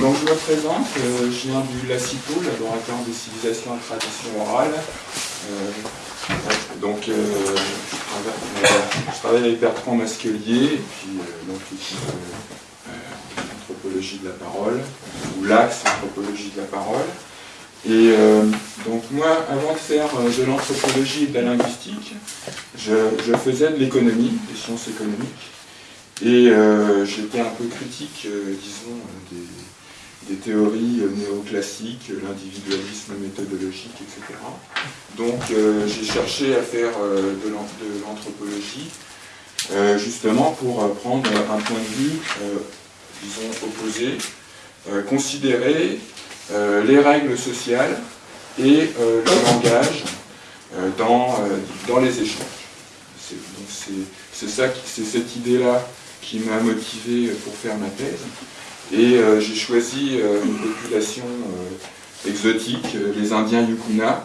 donc, je me présente, euh, je viens du LACITO, Laboratoire des civilisations et traditions orales. Euh, donc je travaille, avec Bertrand Masquelier, et puis donc l'équipe anthropologie de la parole, ou l'axe anthropologie de la parole. Et donc moi, avant de faire de l'anthropologie et de la linguistique, je faisais de l'économie, des sciences économiques. Et euh, j'étais un peu critique, euh, disons, des, théories euh, néoclassiques, l'individualisme méthodologique, etc. Donc j'ai cherché à faire de l'anthropologie, justement pour prendre un point de vue, disons, opposé, considérer les règles sociales et le langage dans, dans les échanges. C'est cette idée-là qui m'a motivé pour faire ma thèse. Et euh, j'ai choisi euh, une population euh, exotique, les Indiens Yukuna,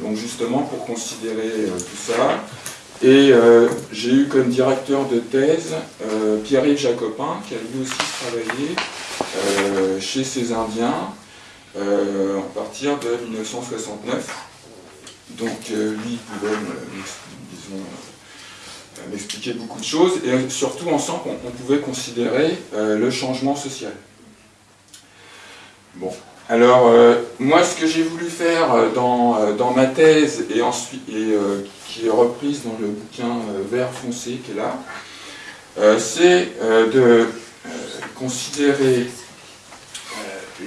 donc justement pour considérer tout ça. Et j'ai eu comme directeur de thèse Pierre-Yves Jacopin, qui a lui aussi travaillé chez ces Indiens à partir de 1969. Donc lui, il pouvait, disons, m'expliquer beaucoup de choses, et surtout ensemble on, pouvait considérer euh, le changement social. Bon, alors euh, moi ce que j'ai voulu faire euh, dans, dans, ma thèse, et, ensuite, et qui est reprise dans le bouquin vert foncé qui est là, c'est de considérer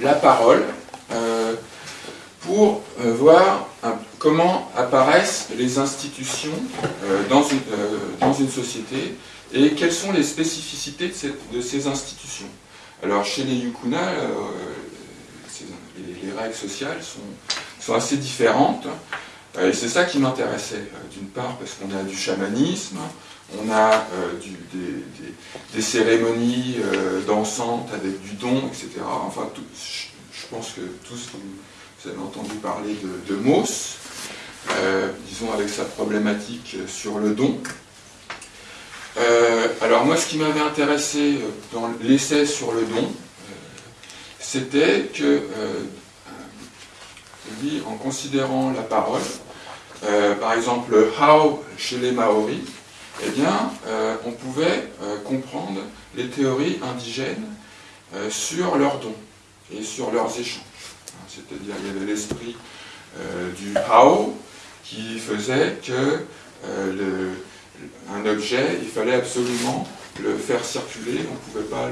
la parole pour voir comment apparaissent les institutions euh, dans, une, euh, dans, une, société et quelles sont les spécificités de, ces institutions. Alors chez les Yukuna, euh, les, règles sociales sont, sont assez différentes et c'est ça qui m'intéressait, d'une part parce qu'on a du chamanisme, on a des, cérémonies dansantes avec du don, etc. Enfin, je pense que tous vous avez entendu parler de, de Mauss, euh, disons avec sa problématique sur le don. Euh, alors moi, ce qui m'avait intéressé dans l'essai sur le don, euh, c'était que, en considérant la parole, par exemple le how chez les Maoris, eh bien, on pouvait comprendre les théories indigènes sur leurs dons et sur leurs échanges. C'est-à-dire, il y avait l'esprit du how, qui faisait que euh, un objet, il fallait absolument le faire circuler, on ne pouvait pas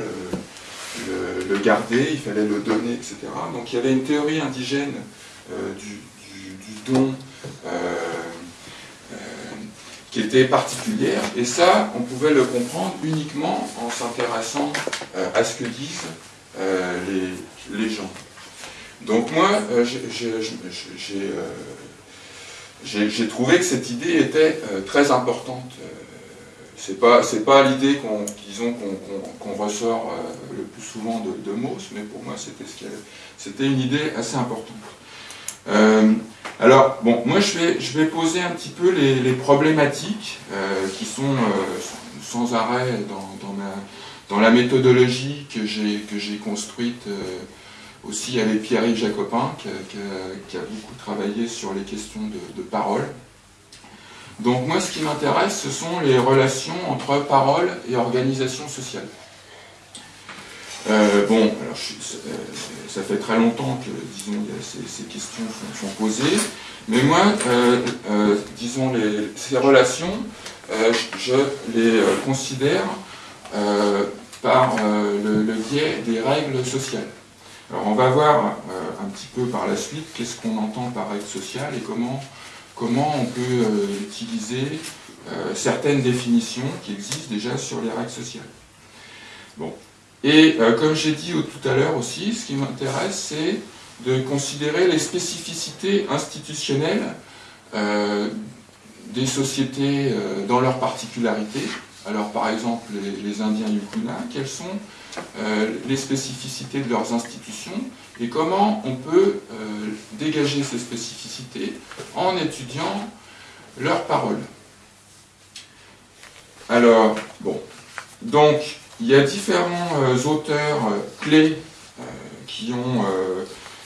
le, garder, il fallait le donner, etc. Donc il y avait une théorie indigène euh, du, don euh, qui était particulière, et ça, on pouvait le comprendre uniquement en s'intéressant à ce que disent les, gens. Donc moi, j'ai j'ai trouvé que cette idée était euh, très importante. Euh, c'est pas pas l'idée qu'on ressort euh, le plus souvent de, de Mauss, mais pour moi c'était une idée assez importante. alors bon, moi je vais je vais poser un petit peu les, problématiques qui sont sans arrêt dans, dans, dans la méthodologie que j'ai construite aussi avec Pierre-Yves Jacopin, qui a, beaucoup travaillé sur les questions de, parole. Donc moi, ce qui m'intéresse, ce sont les relations entre parole et organisation sociale. Euh, bon, alors euh, ça, fait très longtemps que, disons, ces, questions sont, posées, mais moi, euh, disons, ces relations, je les considère par le biais des règles sociales. Alors on va voir euh, un petit peu par la suite qu'est-ce qu'on entend par règle sociale et comment, on peut euh, utiliser euh, certaines définitions qui existent déjà sur les règles sociales. Bon. Et comme j'ai dit tout à l'heure aussi, ce qui m'intéresse, c'est de considérer les spécificités institutionnelles des sociétés dans leurs particularités. Alors par exemple, les, Indiens Yukuna, quelles sont les spécificités de leurs institutions et comment on peut euh, dégager ces spécificités en étudiant leurs paroles. Alors, bon, donc, il y a différents auteurs clés qui ont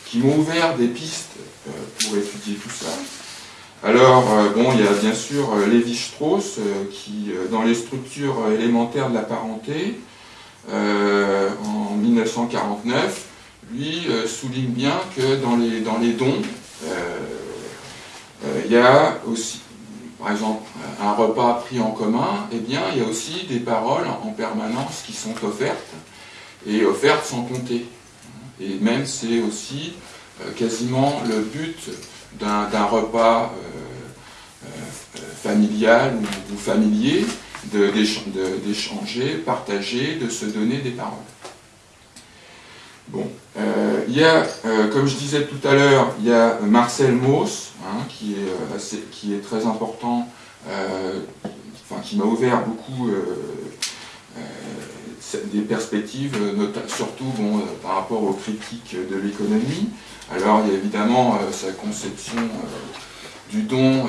qui m'ont ouvert des pistes pour étudier tout ça. Alors, bon, il y a bien sûr Lévi-Strauss, qui, dans les structures élémentaires de la parenté, en 1949, lui souligne bien que dans les, dans les dons, il y a aussi, par exemple, un repas pris en commun, eh bien, il y a aussi des paroles en permanence qui sont offertes, et offertes sans compter. Et même, c'est aussi euh, quasiment le but d'un repas euh, euh, familial ou, familier, d'échanger, partager, de se donner des paroles. Bon, il y a, comme je disais tout à l'heure, il y a Marcel Mauss, hein, qui, est qui est très important euh, enfin, qui m'a ouvert beaucoup euh, euh, des perspectives, surtout bon, par rapport aux critiques de l'économie. Alors il y a évidemment sa conception du don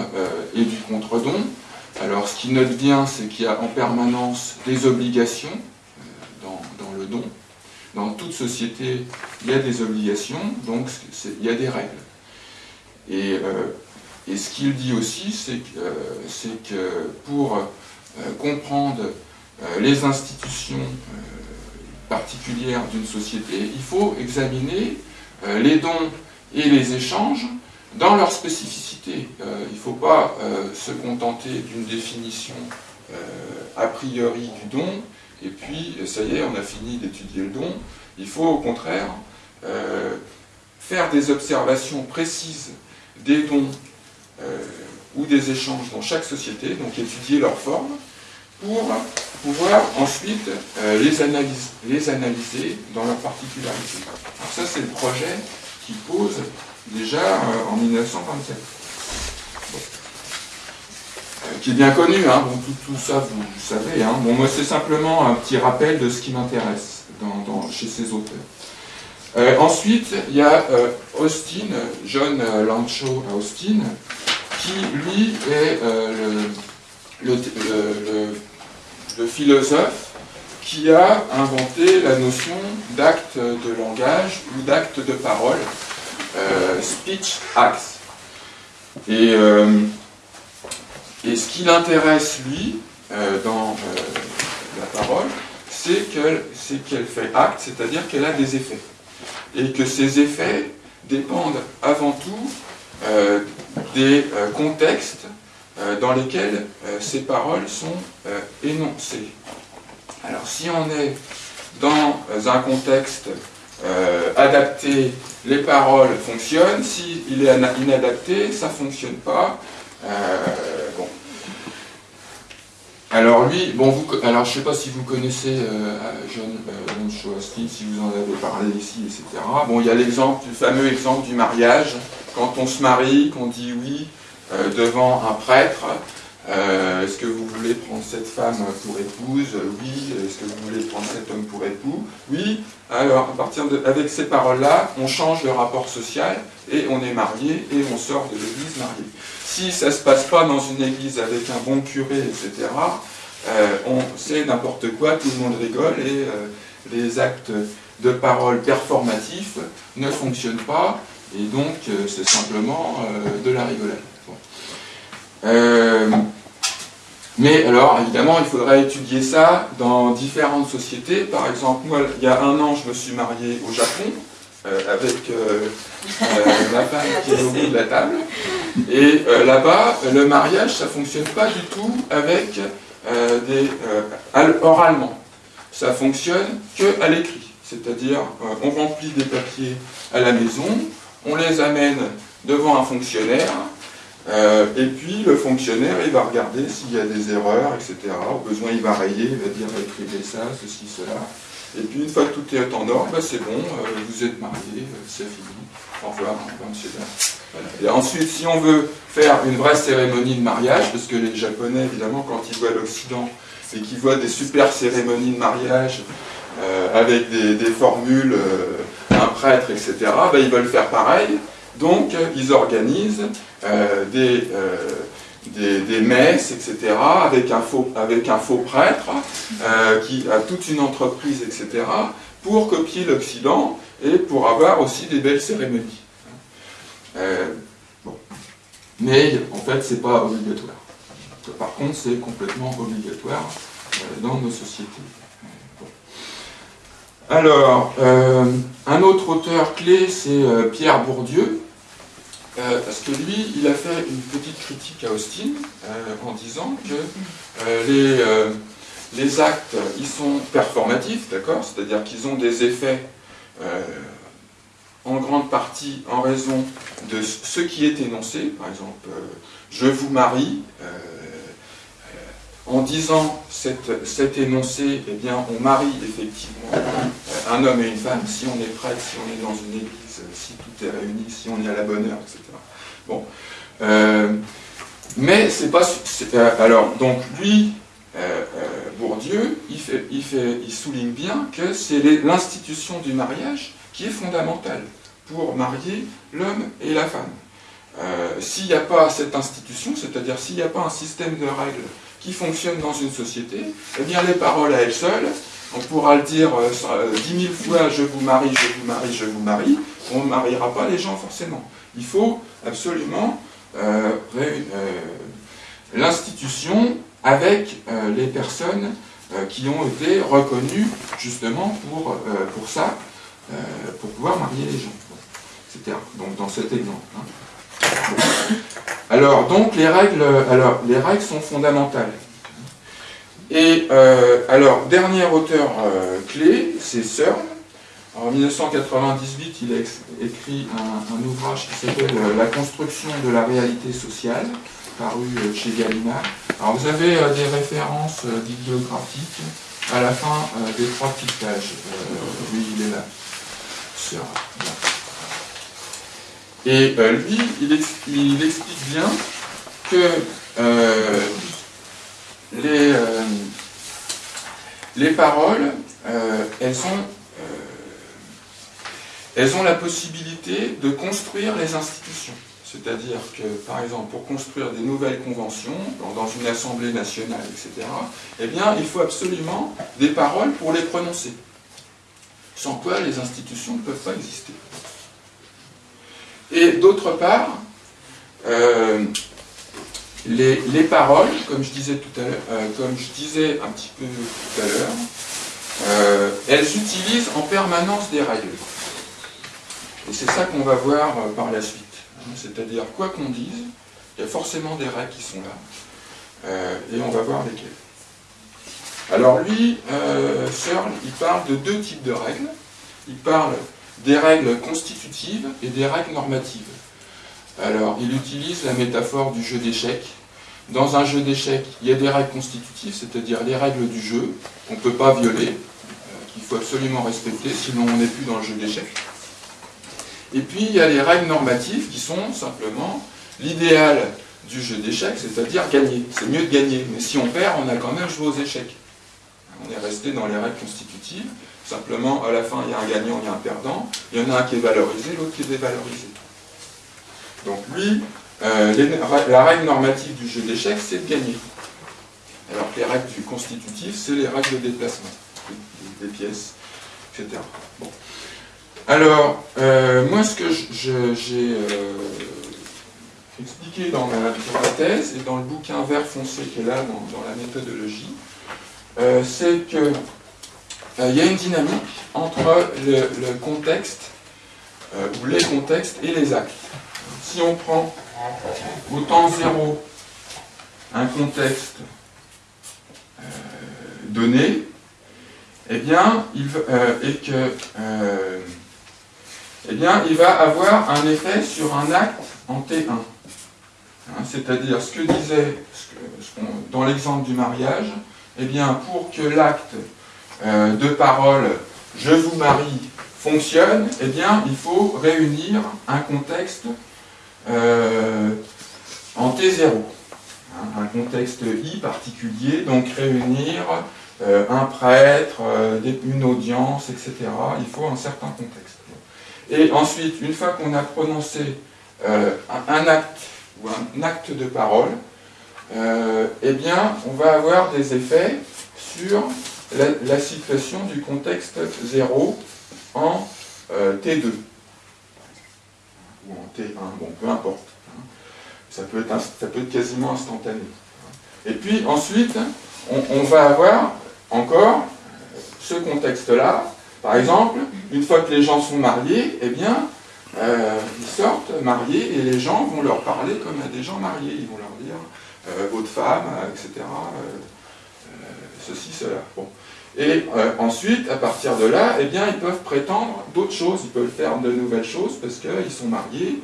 et du contre-don. Alors ce qu'il note bien, c'est qu'il y a en permanence des obligations dans, le don. Dans toute société, il y a des obligations, donc il y a des règles. Et et ce qu'il dit aussi, c'est que, que, pour euh, comprendre euh, les institutions euh, particulières d'une société, il faut examiner les dons et les échanges dans leur spécificité. il ne faut pas se contenter d'une définition a priori du don, et puis ça y est, on a fini d'étudier le don. Il faut au contraire faire des observations précises des dons euh, ou des échanges dans chaque société, donc étudier leur forme, pour pouvoir ensuite euh, les, les analyser dans leur particularité. Alors ça, c'est le projet pose déjà euh, en 1927. qui est bien connu, hein. bon, tout, ça vous, savez. Hein. Bon, moi c'est simplement un petit rappel de ce qui m'intéresse chez ces auteurs. ensuite, il y a Austin, John Lancho Austin, qui, lui, est euh, le, philosophe qui a inventé la notion d'acte de langage ou d'acte de parole, euh, speech acts. Et, euh, et ce qui l'intéresse, lui, dans la parole, c'est qu'elle fait acte, c'est-à-dire qu'elle a des effets. Et que ces effets dépendent avant tout euh, des euh, contextes euh, dans lesquels ces paroles sont énoncées. Alors si on est dans un contexte adapté, les paroles fonctionnent, s'il est inadapté, ça ne fonctionne pas. bon. Alors lui, bon, vous, alors je ne sais pas si vous connaissez John, John si vous en avez parlé ici, etc. Bon, il y a l'exemple, le fameux exemple du mariage, quand on se marie, qu'on dit oui euh, devant un prêtre, euh, est-ce que vous voulez prendre cette femme pour épouse? Oui. Est-ce que vous voulez prendre cet homme pour époux? Oui. Alors, à partir de, avec ces paroles-là, on change de rapport social et on est marié et on sort de l'église marié. Si ça ne se passe pas dans une église avec un bon curé, etc., euh, on sait n'importe quoi, tout le monde rigole et les actes de parole performatifs ne fonctionnent pas et donc, euh, c'est simplement euh, de la rigolade. Euh, mais alors, évidemment, il faudrait étudier ça dans différentes sociétés. Par exemple, moi, il y a un an, je me suis marié au Japon, avec ma femme qui est au bout de la table. Et là-bas, le mariage, ça ne fonctionne pas du tout avec des oralement. Ça fonctionne que à l'écrit. C'est-à-dire, on remplit des papiers à la maison, on les amène devant un fonctionnaire, euh, et puis le fonctionnaire, il va regarder s'il y a des erreurs, etc. Au besoin, il va rayer, il va dire écrivez ça, ceci, cela. Et puis une fois que tout est en ordre, bah, c'est bon, euh, vous êtes marié, euh, c'est fini. Au revoir, au revoir monsieur. Et ensuite, si on veut faire une vraie cérémonie de mariage, parce que les Japonais, évidemment, quand ils voient l'Occident et qu'ils voient des super cérémonies de mariage avec des, formules un prêtre, etc., ben, ils veulent faire pareil. Donc, ils organisent euh, des, euh, des, messes, etc., avec un faux, prêtre euh, qui a toute une entreprise, etc., pour copier l'Occident et pour avoir aussi des belles cérémonies. Mais en fait, c'est pas obligatoire. Par contre, c'est complètement obligatoire dans nos sociétés. Alors, un autre auteur clé, c'est Pierre Bourdieu, euh, parce que lui, il a fait une petite critique à Austin euh, en disant que euh, les, les, actes, ils sont performatifs, d'accord? C'est-à-dire qu'ils ont des effets en grande partie en raison de ce qui est énoncé. Par exemple, je vous marie, en disant cet énoncé, eh bien, on marie effectivement un homme et une femme, si on est prêtre, si on est dans une église, si tout est réuni, si on est à la bonne heure, etc. Bon. Euh, mais c'est pas... Euh, alors, donc, lui, euh, Bourdieu, il, fait, il, fait, il souligne bien que c'est l'institution du mariage qui est fondamentale pour marier l'homme et la femme. s'il n'y a pas cette institution, c'est-à-dire s'il n'y a pas un système de règles qui fonctionne dans une société, eh bien les paroles à elles seules, on pourra le dire dix mille fois « je vous marie, je vous marie, je vous marie », on ne mariera pas les gens forcément. Il faut absolument euh, euh, l'institution avec euh, les personnes qui ont été reconnues justement pour, pour ça, pour pouvoir marier les gens, etc. Donc dans cet exemple. Hein. Alors, donc, les règles, alors, les règles sont fondamentales. Et alors, dernier auteur clé, c'est Searle, en 1998, il a écrit un, ouvrage qui s'appelle euh, La construction de la réalité sociale, paru euh, chez Gallimard. Alors vous avez euh, des références bibliographiques à la fin des trois petites pages. lui, il est là. Et lui, il, explique bien que les, les paroles, elles sont elles ont la possibilité de construire les institutions. C'est-à-dire que, par exemple, pour construire des nouvelles conventions, dans une assemblée nationale, etc., eh bien, il faut absolument des paroles pour les prononcer. Sans quoi les institutions ne peuvent pas exister. Et d'autre part, les, paroles, euh, comme je disais un petit peu tout à l'heure, euh, elles utilisent en permanence des règles. Et c'est ça qu'on va voir euh, par la suite. C'est-à-dire, quoi qu'on dise, il y a forcément des règles qui sont là. Et on va voir lesquelles. Alors lui, Searle, il parle de deux types de règles. Il parle des règles constitutives et des règles normatives. Alors, il utilise la métaphore du jeu d'échecs. Dans un jeu d'échecs, il y a des règles constitutives, c'est-à-dire les règles du jeu qu'on ne peut pas violer, qu'il faut absolument respecter, sinon on n'est plus dans le jeu d'échecs. Et puis il y a les règles normatives qui sont simplement l'idéal du jeu d'échecs, c'est-à-dire gagner. C'est mieux de gagner, mais si on perd, on a quand même joué aux échecs. On est resté dans les règles constitutives, simplement à la fin il y a un gagnant, il y a un perdant, il y en a un qui est valorisé, l'autre qui est dévalorisé. Donc lui, euh, la règle normative du jeu d'échecs, c'est de gagner. Alors que les règles du constitutif, c'est les règles de déplacement, des pièces, etc. Bon. Alors, euh, moi, ce que j'ai euh, expliqué dans ma, thèse et dans le bouquin vert foncé qui est là dans, la méthodologie, c'est qu'il y a une dynamique entre le, contexte, ou les contextes et les actes. Si on prend au temps zéro un contexte donné, eh bien, il, et que eh bien, il va avoir un effet sur un acte en T1. Hein, c'est-à-dire, ce que disait, dans l'exemple du mariage, eh bien, pour que l'acte euh, de parole « je vous marie » fonctionne, eh bien, il faut réunir un contexte euh, en T0. Hein, un contexte I particulier, donc réunir euh, un prêtre, une audience, etc. Il faut un certain contexte. Et ensuite, une fois qu'on a prononcé euh, un acte ou un acte de parole, eh bien, on va avoir des effets sur la, situation du contexte 0 en T2 ou en T1, bon, peu importe. Ça peut être, ça peut être quasiment instantané. Et puis ensuite, on, va avoir encore ce contexte-là. Par exemple, une fois que les gens sont mariés, eh bien, euh, ils sortent mariés et les gens vont leur parler comme à des gens mariés. Ils vont leur dire euh, votre femme, etc. Euh, ceci, cela. Bon. Et ensuite, à partir de là, eh bien, ils peuvent prétendre d'autres choses, ils peuvent faire de nouvelles choses parce qu'ils sont mariés,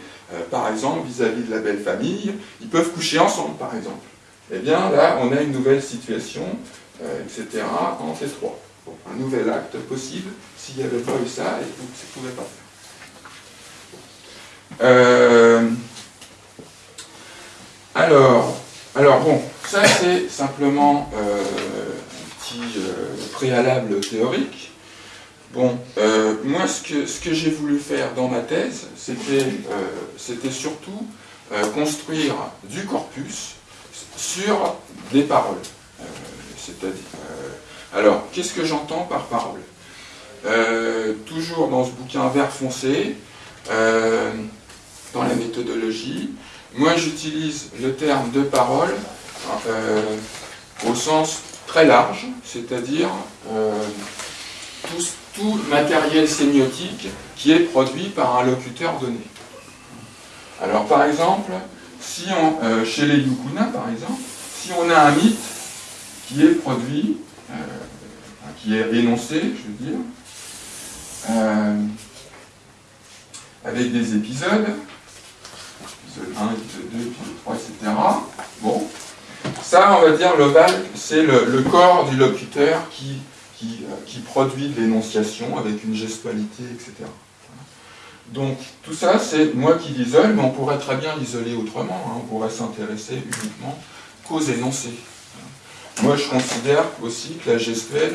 par exemple, vis-à-vis -vis de la belle famille, ils peuvent coucher ensemble, par exemple eh bien là, on a une nouvelle situation, euh, etc., en T3. un nouvel acte possible, s'il n'y avait pas eu ça, et ça ne pouvait pas faire. Euh, alors, alors bon, ça c'est simplement euh, préalable théorique. Bon, moi ce que, j'ai voulu faire dans ma thèse, c'était surtout construire du corpus sur des paroles. Euh, c'est-à-dire, euh, alors, qu'est-ce que j'entends par parole? Euh, Toujours dans ce bouquin vert foncé, dans la méthodologie, moi j'utilise le terme de parole au sens très large, c'est-à-dire tout, tout matériel sémiotique qui est produit par un locuteur donné. Alors par exemple, si on, euh, chez les Yukuna, par exemple, si on a un mythe qui est produit, euh, qui est énoncé, je veux dire, euh, avec des épisodes, épisode 1, épisode 2, épisode 3, etc. Bon, ça, on va dire, c'est le, corps du locuteur qui, qui, qui produit de l'énonciation avec une gestualité, etc. Donc tout ça, c'est moi qui l'isole, mais on pourrait très bien l'isoler autrement. Hein. On pourrait s'intéresser uniquement qu'aux énoncés. Moi, je considère aussi que la gestuelle,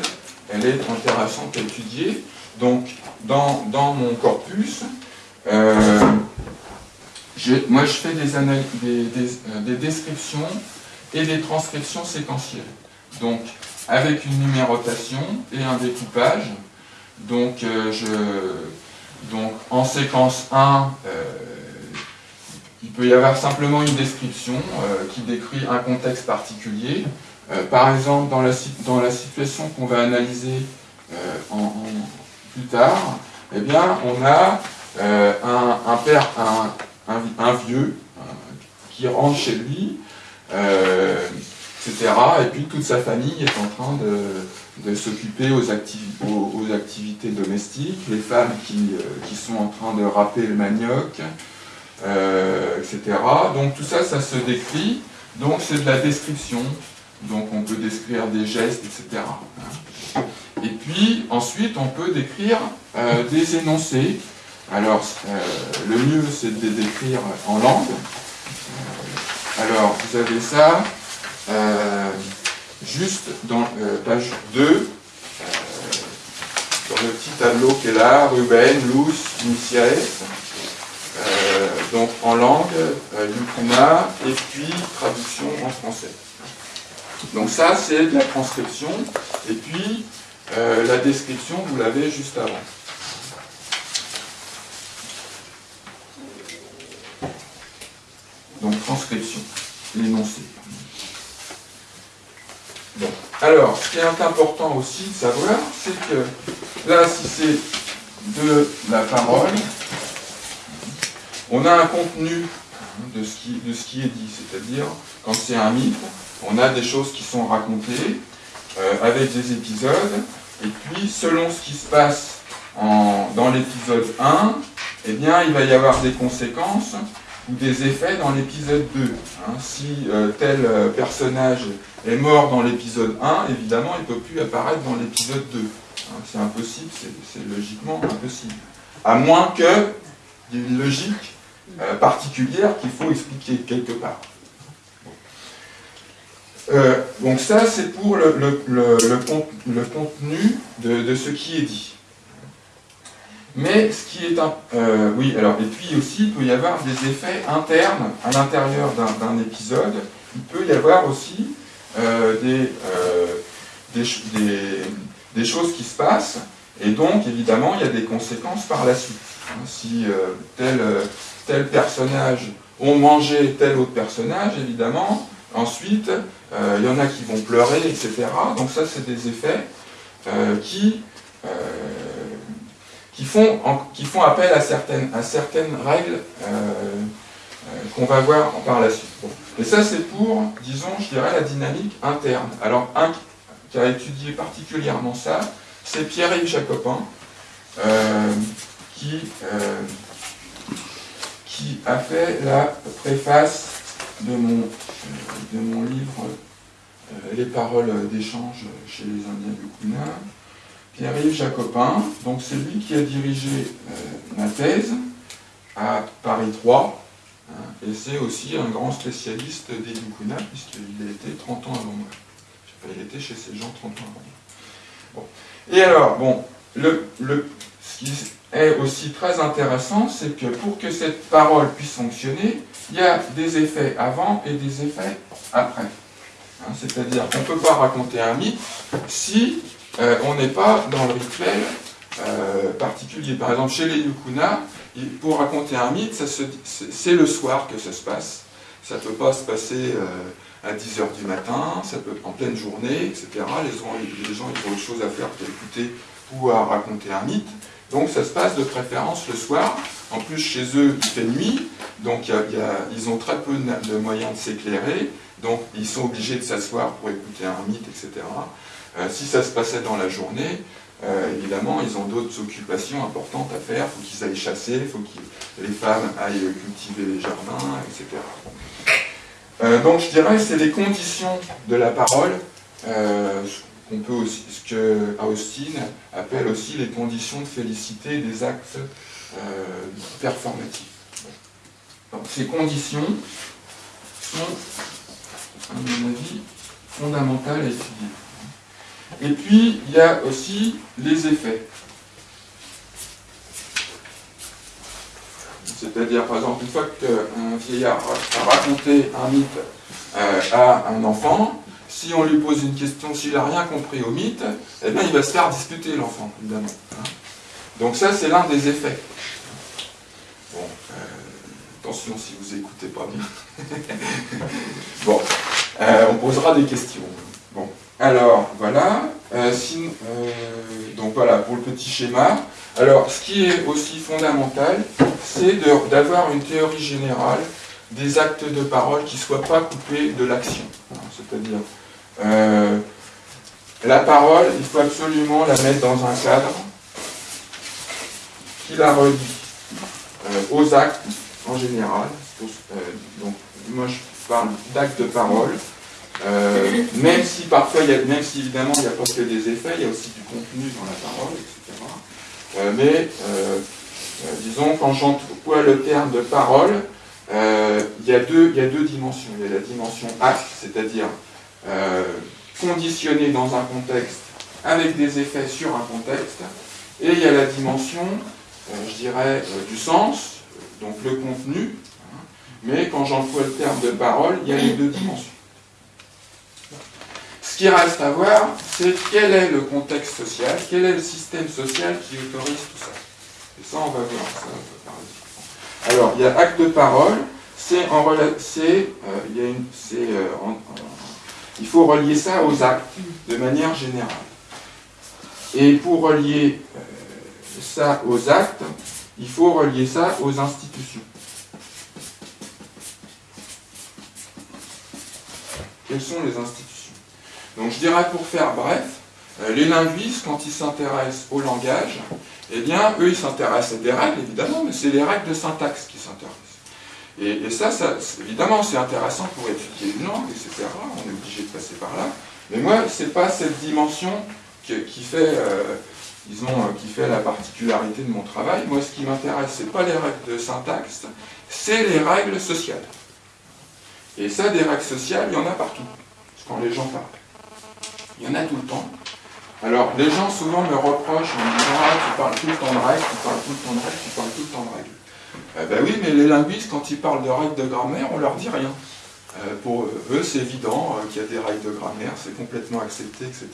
elle est intéressante à étudier. Donc, dans, mon corpus, euh, moi, je fais des, euh, des, descriptions et des transcriptions séquentielles. Donc, avec une numérotation et un découpage. Donc, euh, en séquence 1, euh, il peut y avoir simplement une description euh, qui décrit un contexte particulier. Par exemple, dans la, dans la situation qu'on va analyser plus tard, eh bien, on a un, père, un vieux qui rentre chez lui, etc. Et puis toute sa famille est en train de, s'occuper aux, activités domestiques, les femmes qui, euh, qui, sont en train de râper le manioc, euh, etc. Donc tout ça, ça se décrit, donc c'est de la description, donc on peut décrire des gestes, etc. Et puis ensuite on peut décrire euh, des énoncés. Alors le mieux c'est de les décrire en langue. Alors vous avez ça juste dans euh, page 2, euh, dans le petit tableau qui est là, Ruben, Luz, Iniciaes, euh, donc en langue, Yukuna, et puis traduction en français. Donc ça, c'est de la transcription, et puis la description, vous l'avez juste avant. Donc transcription, l'énoncé. Alors, ce qui est important aussi de savoir, c'est que là, si c'est de la parole, on a un contenu de ce qui, de ce qui est dit. C'est-à-dire, quand c'est un mythe, on a des choses qui sont racontées euh, avec des épisodes, et puis selon ce qui se passe dans l'épisode 1, eh bien, il va y avoir des conséquences ou des effets dans l'épisode 2. Hein. si euh, tel euh, personnage est mort dans l'épisode 1, évidemment, il ne peut plus apparaître dans l'épisode 2. Hein. c'est impossible, c'est logiquement impossible. À moins qu'il y ait une logique euh, particulière qu'il faut expliquer quelque part. donc ça, c'est pour le, contenu de ce qui est dit. Mais ce qui est un... oui, alors, et puis aussi, il peut y avoir des effets internes à l'intérieur d'un épisode il peut y avoir aussi des, des, des, choses qui se passent, et donc évidemment il y a des conséquences par la suite. Hein, si tel, tel personnage ont mangé tel autre personnage, évidemment, ensuite il y en a qui vont pleurer, etc. Donc ça c'est des effets qui qui font, qui font appel à certaines, à certaines règles euh, euh, qu'on va voir par la suite. Et ça, c'est pour, disons, je dirais, la dynamique interne. Alors, un qui a étudié particulièrement ça, c'est Pierre-Yves Jacopin, euh, qui, qui a fait la préface de mon, de mon livre Les paroles d'échange chez les Indiens du Kuna, Pierre-Yves Jacopin, donc c'est lui qui a dirigé euh, ma thèse à Paris 3, hein, et c'est aussi un grand spécialiste des Yukuna, puisqu'il a été 30 ans avant moi. il était chez ces gens 30 ans avant moi. Et alors, bon, ce qui est aussi très intéressant, c'est que pour que cette parole puisse fonctionner, il y a des effets avant et des effets après. Hein, c'est-à-dire qu'on ne peut pas raconter un mythe si euh, on n'est pas dans le rituel euh, particulier. Par exemple, chez les Yukuna, pour raconter un mythe, c'est le soir que ça se passe. Ça ne peut pas se passer euh, à 10h du matin, ça peut en pleine journée, etc. Les gens, les gens ils ont autre chose à faire qu'écouter ou à raconter un mythe. Donc ça se passe de préférence le soir. En plus, chez eux, il fait nuit, donc ils ont très peu de moyens de s'éclairer, donc ils sont obligés de s'asseoir pour écouter un mythe, etc. Euh, si ça se passait dans la journée, euh, évidemment, ils ont d'autres occupations importantes à faire. Il faut qu'ils aillent chasser, il faut que les femmes aillent cultiver les jardins, etc. Euh, donc je dirais que c'est les conditions de la parole, peut aussi, ce que Austin appelle aussi les conditions de félicité des actes performatifs. Donc, ces conditions sont, à mon avis, fondamentales à étudier. Et puis, il y a aussi les effets. C'est-à-dire, par exemple, une fois qu'un vieillard a raconté un mythe euh, à un enfant, si on lui pose une question, s'il n'a rien compris au mythe, eh bien, il va se faire discuter, l'enfant, évidemment. Hein. Donc ça, c'est l'un des effets. Bon, euh, attention si vous écoutez pas bien. bon, euh, on posera des questions. Bon. Alors, voilà. Euh, euh, donc voilà, pour le petit schéma. Alors, ce qui est aussi fondamental, c'est d'avoir une théorie générale des actes de parole qui ne soient pas coupés de l'action. C'est-à-dire, euh, la parole, il faut absolument la mettre dans un cadre qui la relie aux actes en général. donc, moi, je parle d'actes de parole euh, même si parfois, même si évidemment il n'y a pas que des effets, il y a aussi du contenu dans la parole, etc. Euh, mais euh, disons, quand j'emploie le terme de parole, il y, a deux, il y a deux dimensions. Il y a la dimension acte, c'est-à-dire conditionné dans un contexte avec des effets sur un contexte, et il y a la dimension, je dirais, du sens, donc le contenu, hein. mais quand j'emploie le terme de parole, il y a les deux dimensions. Ce qui reste à voir, c'est quel est le contexte social, quel est le système social qui autorise tout ça. Et ça, on va voir ça. Alors, il y a acte de parole, c'est en euh, il, euh, il faut relier ça aux actes de manière générale. Et pour relier euh, ça aux actes, il faut relier ça aux institutions. Quelles sont les institutions? Donc je dirais pour faire bref, euh, les linguistes, quand ils s'intéressent au langage, eh bien, eux, ils s'intéressent à des règles, évidemment, mais c'est les règles de syntaxe qui s'intéressent. Et, ça, évidemment, c'est intéressant pour étudier une langue, etc. On est obligé de passer par là. Mais moi, ce n'est pas cette dimension qui, fait, euh, disons, euh, qui fait la particularité de mon travail. Moi, ce qui m'intéresse, ce n'est pas les règles de syntaxe, c'est les règles sociales. Et ça, des règles sociales, il y en a partout, quand les gens parlent. Il y en a tout le temps. Alors, les gens souvent me reprochent en me disant Ah, tu parles tout le temps de règles, tu parles tout le temps de règles, tu parles tout le temps de règles. Eh ben oui, mais les linguistes, quand ils parlent de règles de grammaire, on leur dit rien. pour eux, c'est évident qu'il y a des règles de grammaire, c'est complètement accepté, etc.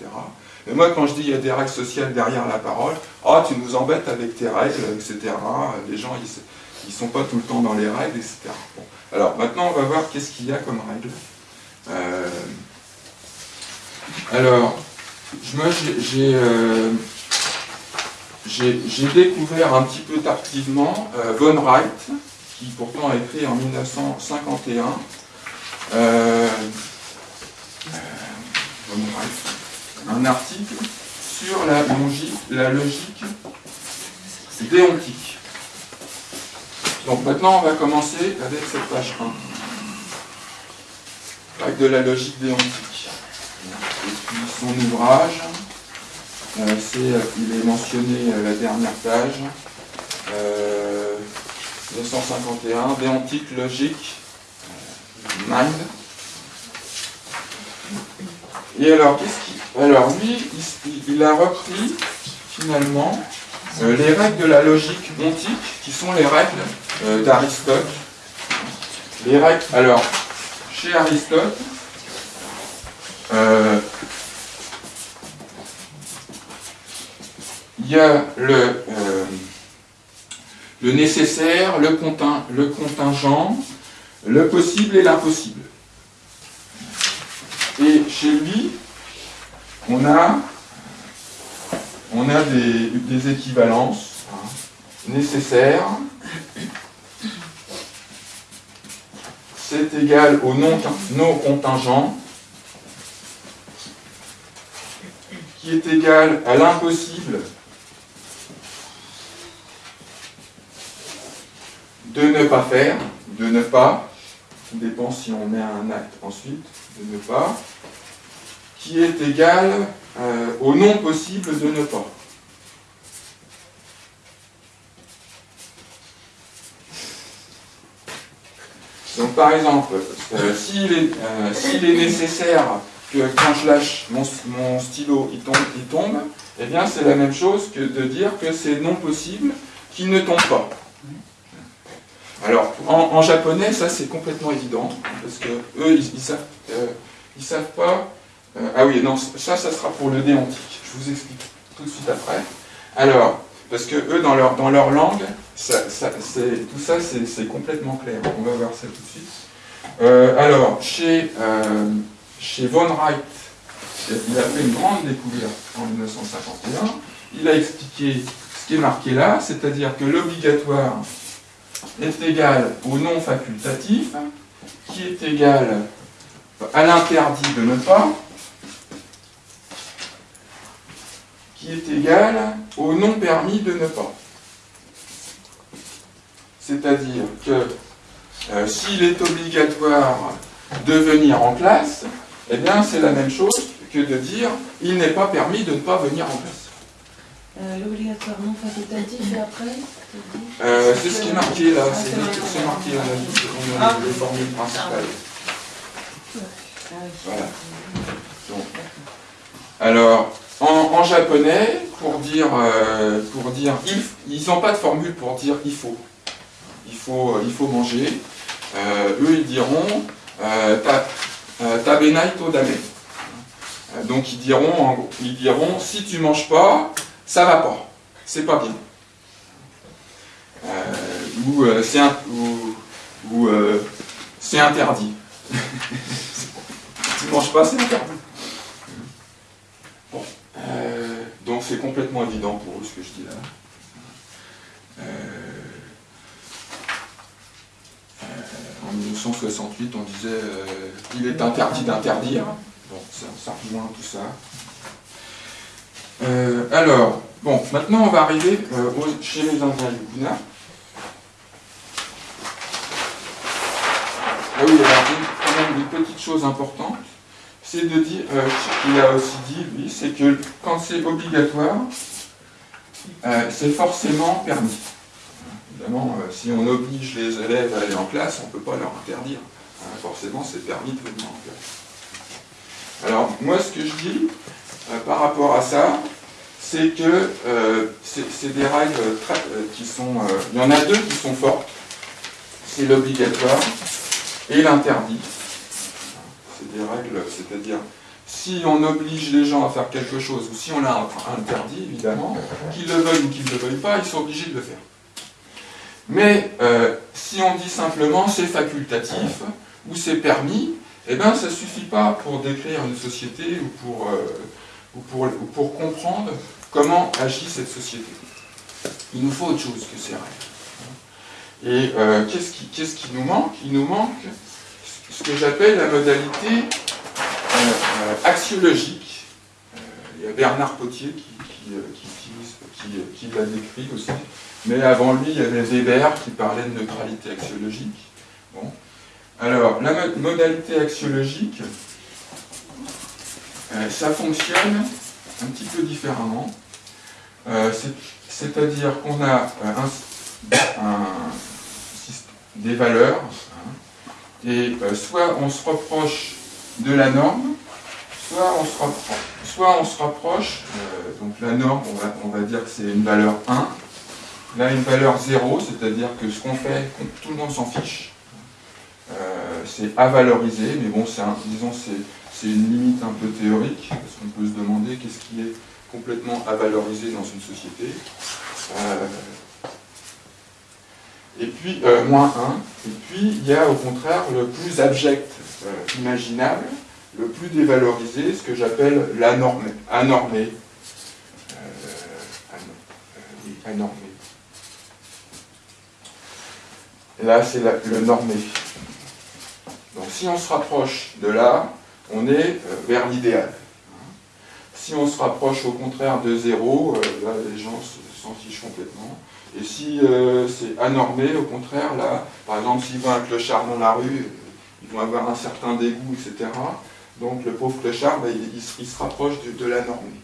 Mais moi, quand je dis qu'il y a des règles sociales derrière la parole, ah, tu nous embêtes avec tes règles, etc. Les gens, ils ne sont pas tout le temps dans les règles, etc. Alors, maintenant, on va voir qu'est-ce qu'il y a comme règles. Alors, moi, j'ai découvert un petit peu tardivement euh, Von Wright, qui pourtant a écrit en 1951 euh, euh, un article sur la logique, la logique déontique. Donc maintenant, on va commencer avec cette page 1, avec de la logique déontique. Et puis son ouvrage, euh, euh, il est mentionné à la dernière page, 251, euh, Déontique logique, mind. Et alors, qu'est-ce. Alors, lui, il, a repris, finalement, les règles de la logique ontique, qui sont les règles d'Aristote. Les règles. Alors, chez Aristote, il y a le, euh, nécessaire, le, contingent, le possible et l'impossible. Et chez lui, on a, des, équivalences hein, nécessaires. C'est égal au non contingent, qui est égal à l'impossible de ne pas faire, de ne pas, qui dépend si on met un acte ensuite, de ne pas, qui est égal euh, au non possible de ne pas. Donc par exemple, euh, s'il euh, est, nécessaire que quand je lâche mon, stylo, il tombe, il tombe, eh bien c'est la même chose que de dire que c'est non possible qu'il ne tombe pas. Alors, en, japonais, ça c'est complètement évident, parce que eux, ils, savent, euh, ils savent pas. Euh, ah oui, non, ça, ça sera pour le déontique. Je vous explique tout de suite après. Alors, parce que eux, dans leur, dans leur langue, ça, ça, tout ça, c'est complètement clair. On va voir ça tout de suite. Euh, alors, chez, chez Von Wright, il a fait une grande découverte en 1951. Il a expliqué ce qui est marqué là, c'est-à-dire que l'obligatoire est égal au non facultatif, qui est égal à l'interdit de ne pas, qui est égal au non permis de ne pas. C'est-à-dire que euh, s'il est obligatoire de venir en classe, eh bien c'est la même chose que de dire il n'est pas permis de ne pas venir en classe. Euh, l'obligatoire non facultatif et après euh, C'est ce qui est marqué là, c'est marqué dans la liste, on a les formules principales. Voilà. alors, en, japonais, pour dire, euh, pour dire ils n'ont pas de formule pour dire il faut. Il faut, il faut manger. eux, ils diront tabenai to dame. Donc ils diront, ils diront si tu manges pas, ça va pas, c'est pas bien. Euh, ou euh, c'est ou, euh, interdit. tu ne manges pas, c'est interdit. Bon, donc c'est complètement évident pour eux ce que je dis là. En 1968, on disait il est interdit d'interdire. Bon, ça, rejoint tout ça. Euh, alors, bon, maintenant on va arriver euh, chez les Indiens du Guna. Ah oui, alors quand même une petite chose importante, c'est de dire, euh, qu'il a aussi dit, lui, c'est que quand c'est obligatoire, c'est forcément permis. Évidemment, si on oblige les élèves à aller en classe, on ne peut pas leur interdire. forcément, c'est permis de venir en classe. Alors, moi, ce que je dis, euh, par rapport à ça, c'est que euh, c'est des règles très, euh, qui sont... il y en a deux qui sont fortes. C'est l'obligatoire et l'interdit. c'est des règles, c'est-à-dire si on oblige les gens à faire quelque chose, ou si on l'a interdit, évidemment, qu'ils le veuillent ou qu'ils ne le veuillent pas, ils sont obligés de le faire. Mais euh, si on dit simplement c'est facultatif ou c'est permis, eh bien ça ne suffit pas pour décrire une société ou pour, euh, ou pour, pour, comprendre comment agit cette société. Il nous faut autre chose que ces règles. Et euh, qu'est-ce qui, qui, nous manque? Il nous manque ce que j'appelle la modalité axiologique. il y a Bernard Potier qui, qui, qui l'a décrit aussi mais avant lui, il y avait Weber qui parlait de neutralité axiologique. Bon. Alors, la modalité axiologique, euh, ça fonctionne un petit peu différemment. Euh, c'est-à-dire qu'on a euh, des valeurs, hein, et soit on se rapproche de la norme, soit on se rapproche, donc la norme, on va dire que c'est une valeur 1, Là, une valeur 0, c'est-à-dire que ce qu'on fait, tout le monde s'en fiche. Euh, c'est à valoriser, mais bon, disons, c'est une limite un peu théorique, parce qu'on peut se demander qu'est-ce qui est complètement à valoriser dans une société. Euh, et puis, euh, moins 1. Et puis, il y a au contraire le plus abject imaginable, le plus dévalorisé, ce que j'appelle l'anormé. Anormé. Là, c'est le normé. Donc si on se rapproche de là, on est euh, vers l'idéal. Si on se rapproche au contraire de zéro, euh, là, les gens s'en fichent complètement. Et si euh, c'est anormé, au contraire, là, par exemple, s'ils voient un clochard dans la rue, ils vont avoir un certain dégoût, etc. Donc le pauvre clochard, ben, il, se rapproche de, de la normée.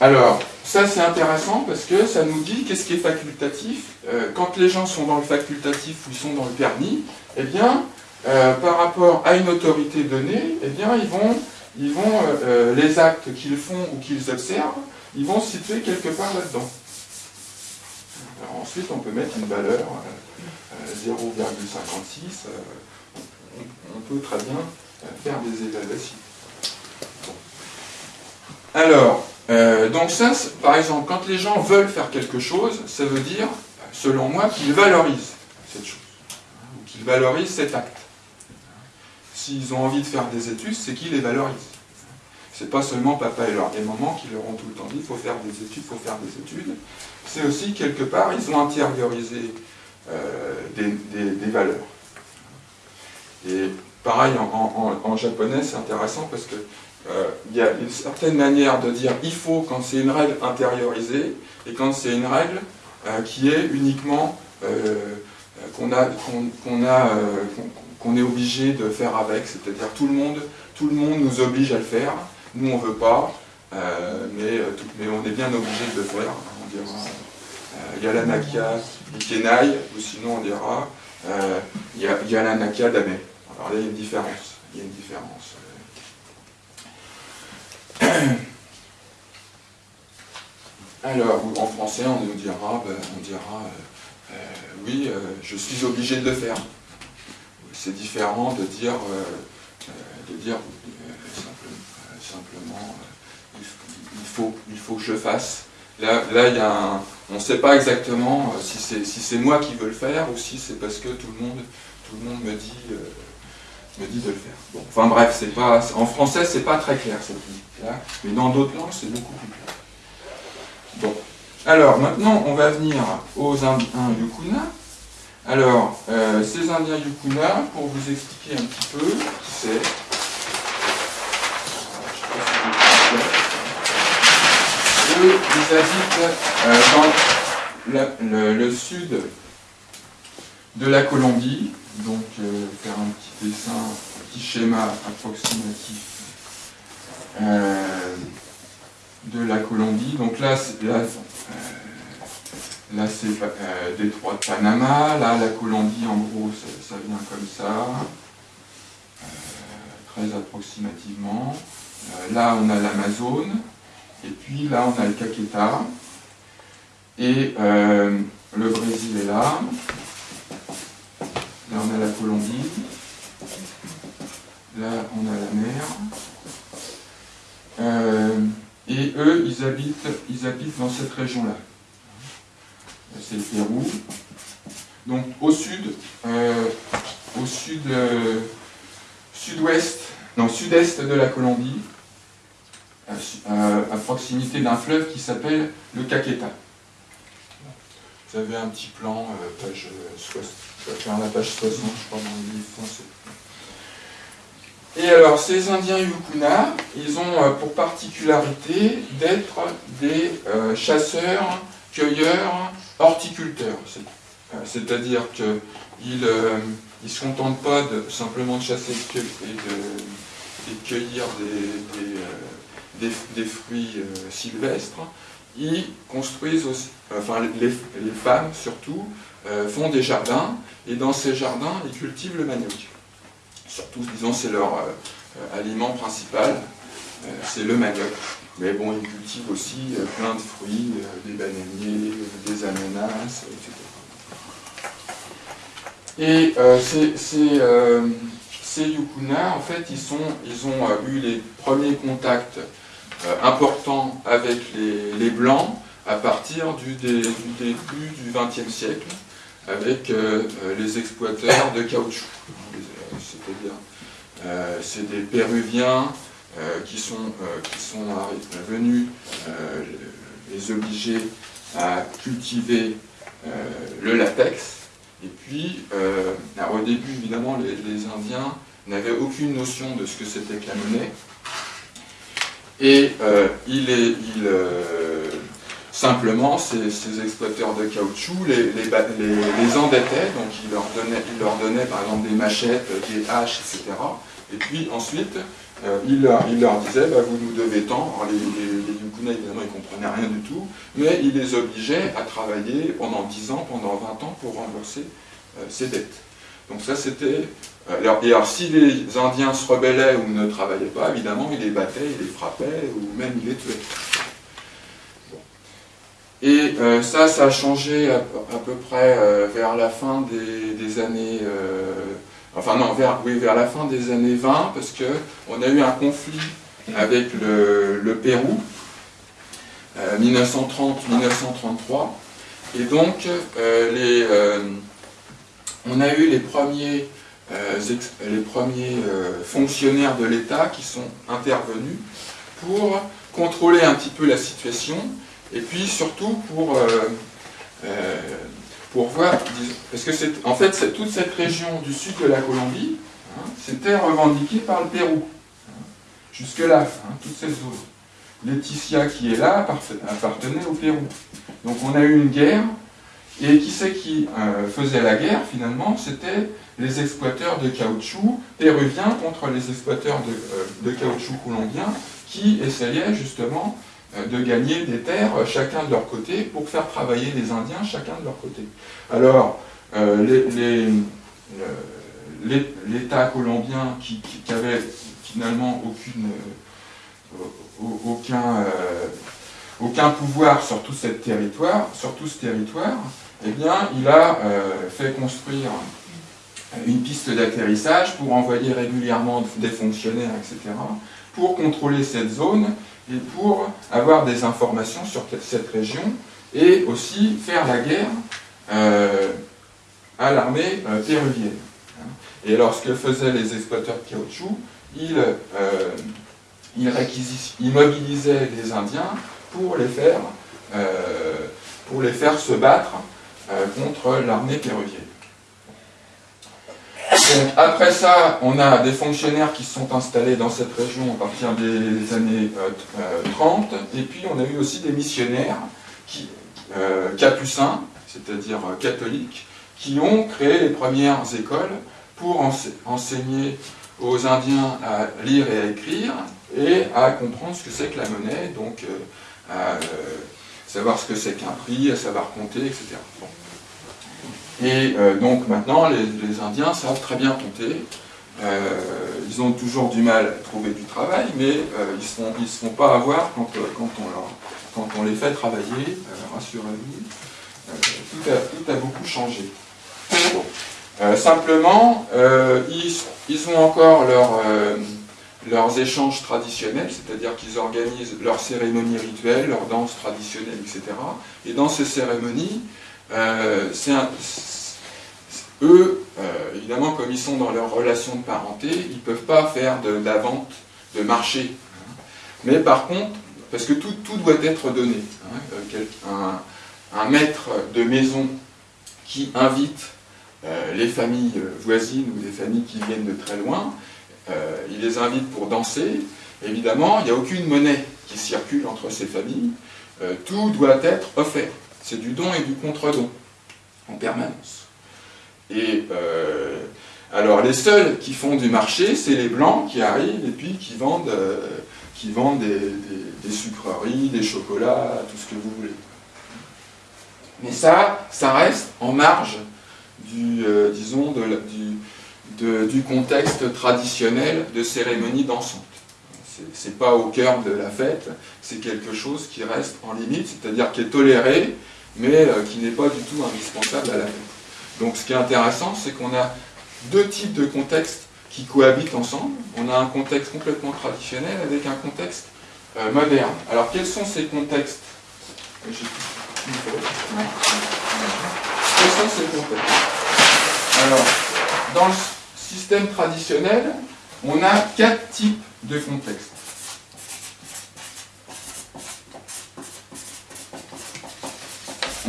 alors, ça, c'est intéressant parce que ça nous dit qu'est-ce qui est facultatif. Euh, quand les gens sont dans le facultatif ou ils sont dans le permis, eh bien, euh, par rapport à une autorité donnée, eh bien, ils vont, ils vont euh, les actes qu'ils font ou qu'ils observent, ils vont se situer quelque part là-dedans. ensuite, on peut mettre une valeur 0,56. On, peut très bien faire des évaluations. Alors, euh, donc ça, par exemple, quand les gens veulent faire quelque chose, ça veut dire, selon moi, qu'ils valorisent cette chose, ou qu'ils valorisent cet acte. S'ils ont envie de faire des études, c'est qu'ils les valorisent. C'est pas seulement papa et, maman qui leur ont tout le temps dit il faut faire des études, il faut faire des études. C'est aussi, quelque part, ils ont intériorisé euh, des, valeurs. Et pareil, en japonais, c'est intéressant parce que il y a une certaine manière de dire il faut quand c'est une règle intériorisée et quand c'est une règle euh, qui est uniquement euh, qu'on a a est obligé de faire avec, c'est-à-dire tout le monde tout le monde nous oblige à le faire, nous on veut pas, mais, on est bien obligé de le faire. On dira Yalanaka Ikenai, ou sinon on dira Yalanaka Dame. Alors là il y a une différence. Il y a une différence. Alors, en français, on nous dira, ben, on dira euh, euh, oui, euh, je suis obligé de le faire. C'est différent de dire, de dire simplement, il, faut, que je fasse. Là, là y a on ne sait pas exactement si c'est moi qui veux le faire ou si c'est parce que tout le monde, tout le monde me dit de le faire. Bon, enfin bref, pas, en français, c'est pas très clair cette mais dans d'autres langues, c'est beaucoup plus clair. Bon, alors maintenant, on va venir aux Indiens Yukuna. Alors, euh, ces Indiens Yukuna, pour vous expliquer un petit peu qui c'est, eux, ils habitent euh, dans le sud de la Colombie, donc euh, faire un petit dessin, un petit schéma approximatif de la Colombie. Donc là, là, euh, là c'est détroit de Panama, là la Colombie en gros ça, vient comme ça, très approximativement. là on a l'Amazone, et puis là on a le Caqueta, et le Brésil est là, Là, on a la Colombie. Là, on a la mer. Euh, et eux, ils habitent, ils habitent dans cette région-là. C'est le Pérou. Donc au sud, euh, au sud, euh, sud-ouest, non, sud-est de la Colombie, à proximité d'un fleuve qui s'appelle le Caqueta. Vous avez un petit plan, page, la page 60, je crois, dans le livre français. Et alors, ces Indiens Yukuna, ils ont euh, pour particularité d'être des euh, chasseurs, cueilleurs, horticulteurs. Euh, c'est-à-dire qu'ils ne se contentent pas simplement de chasser et de, cueillir des, fruits sylvestres. Ils construisent aussi, enfin les, femmes surtout, font des jardins, et dans ces jardins, ils cultivent le manioc surtout, disons, c'est leur euh, euh, aliment principal, euh, c'est le manioc. Mais bon, ils cultivent aussi plein de fruits, des bananiers, des ananas, etc. Et ces, Yukuna, en fait, ils, ont eu les premiers contacts importants avec les, Blancs à partir du, début du XXe siècle, avec les exploiteurs de caoutchouc c'est-à-dire euh, c'est des Péruviens euh, qui sont, euh, qui sont venus les obliger à cultiver le latex. Et puis, au début, évidemment, les, Indiens n'avaient aucune notion de ce que c'était que monnaie. Et il est, il, Simplement, ces, exploiteurs de caoutchouc les, les, endettaient, donc ils leur, donnaient, ils leur donnaient par exemple des machettes, des haches, etc. Et puis ensuite, euh, ils, leur, disaient, bah, vous nous devez tant. Alors, les, Yukuna, évidemment, ils ne comprenaient rien du tout, mais ils les obligeaient à travailler pendant 10 ans, pendant 20 ans pour rembourser euh, ces dettes. Donc ça, c'était... Euh, et alors, si les Indiens se rebellaient ou ne travaillaient pas, évidemment, ils les battaient, ils les frappaient, ou même ils les tuaient. Et euh, ça, ça a changé à, peu près euh, vers la fin des, années... Euh, enfin non, vers, oui, vers la fin des années 20, parce qu'on a eu un conflit avec le, Pérou, 1930-1933, et donc les, on a eu les premiers, les premiers fonctionnaires de l'État qui sont intervenus pour contrôler un petit peu la situation, et puis surtout pour, euh, euh, pour voir, parce que c'est en fait toute cette région du sud de la Colombie, hein, c'était revendiqué par le Pérou, hein, jusque-là, hein, toute cette zone. Laetitia qui est là appartenait au Pérou. Donc on a eu une guerre, et qui c'est qui euh, faisait la guerre finalement C'était les exploiteurs de caoutchouc péruviens contre les exploiteurs de, de caoutchouc colombiens qui essayaient justement de gagner des terres euh, chacun de leur côté pour faire travailler les Indiens chacun de leur côté. Alors, euh, l'État colombien qui, avait finalement aucun, pouvoir sur tout ce territoire, eh bien, il a fait construire une piste d'atterrissage pour envoyer régulièrement des fonctionnaires, etc., pour contrôler cette zone pour avoir des informations sur cette région et aussi faire la guerre euh, à l'armée euh, péruvienne. Et alors ce que faisaient les exploiteurs de caoutchouc, ils, euh, ils, mobilisaient les Indiens pour les faire, pour les faire se battre contre l'armée péruvienne après ça, on a des fonctionnaires qui se sont installés dans cette région à partir des années 30, euh, euh, et puis on a eu aussi des missionnaires euh, capucins, c'est-à-dire catholiques, qui ont créé les premières écoles pour enseigner aux Indiens à lire et à écrire, et à comprendre ce que c'est que la monnaie, donc à savoir ce que c'est qu'un prix, à savoir compter, etc. Et euh, donc maintenant, les, Indiens savent très bien compter. Euh, ils ont toujours du mal à trouver du travail, mais euh, ils ne se, font pas avoir quand, on, les fait travailler, rassurez-vous. Tout a, beaucoup changé. simplement, ils, ont encore leur, leurs échanges traditionnels, c'est-à-dire qu'ils organisent leurs cérémonies rituelles, leurs danses traditionnelles, etc. Et dans ces cérémonies, eux, évidemment, comme ils sont dans leur relation de parenté, ils ne peuvent pas faire de, la vente de marché. Mais par contre, parce que tout, doit être donné. Hein, un, maître de maison qui invite euh, les familles voisines ou des familles qui viennent de très loin, euh, il les invite pour danser. Évidemment, il n'y a aucune monnaie qui circule entre ces familles. Euh, tout doit être offert. C'est du don et du contre-don en permanence. Et alors les seuls qui font du marché, c'est les blancs qui arrivent et puis qui vendent, qui vendent des, sucreries, des chocolats, tout ce que vous voulez. Mais ça, ça reste en marge du, disons, de, du, contexte traditionnel de cérémonie dansante. C'est pas au cœur de la fête, c'est quelque chose qui reste en limite, c'est-à-dire qui est toléré, mais euh, qui n'est pas du tout indispensable à la fête. Donc ce qui est intéressant, c'est qu'on a deux types de contextes qui cohabitent ensemble. On a un contexte complètement traditionnel avec un contexte euh, moderne. Alors quels sont ces contextes? Quels sont ces contextes? Alors, dans le système traditionnel, on a quatre types de contextes.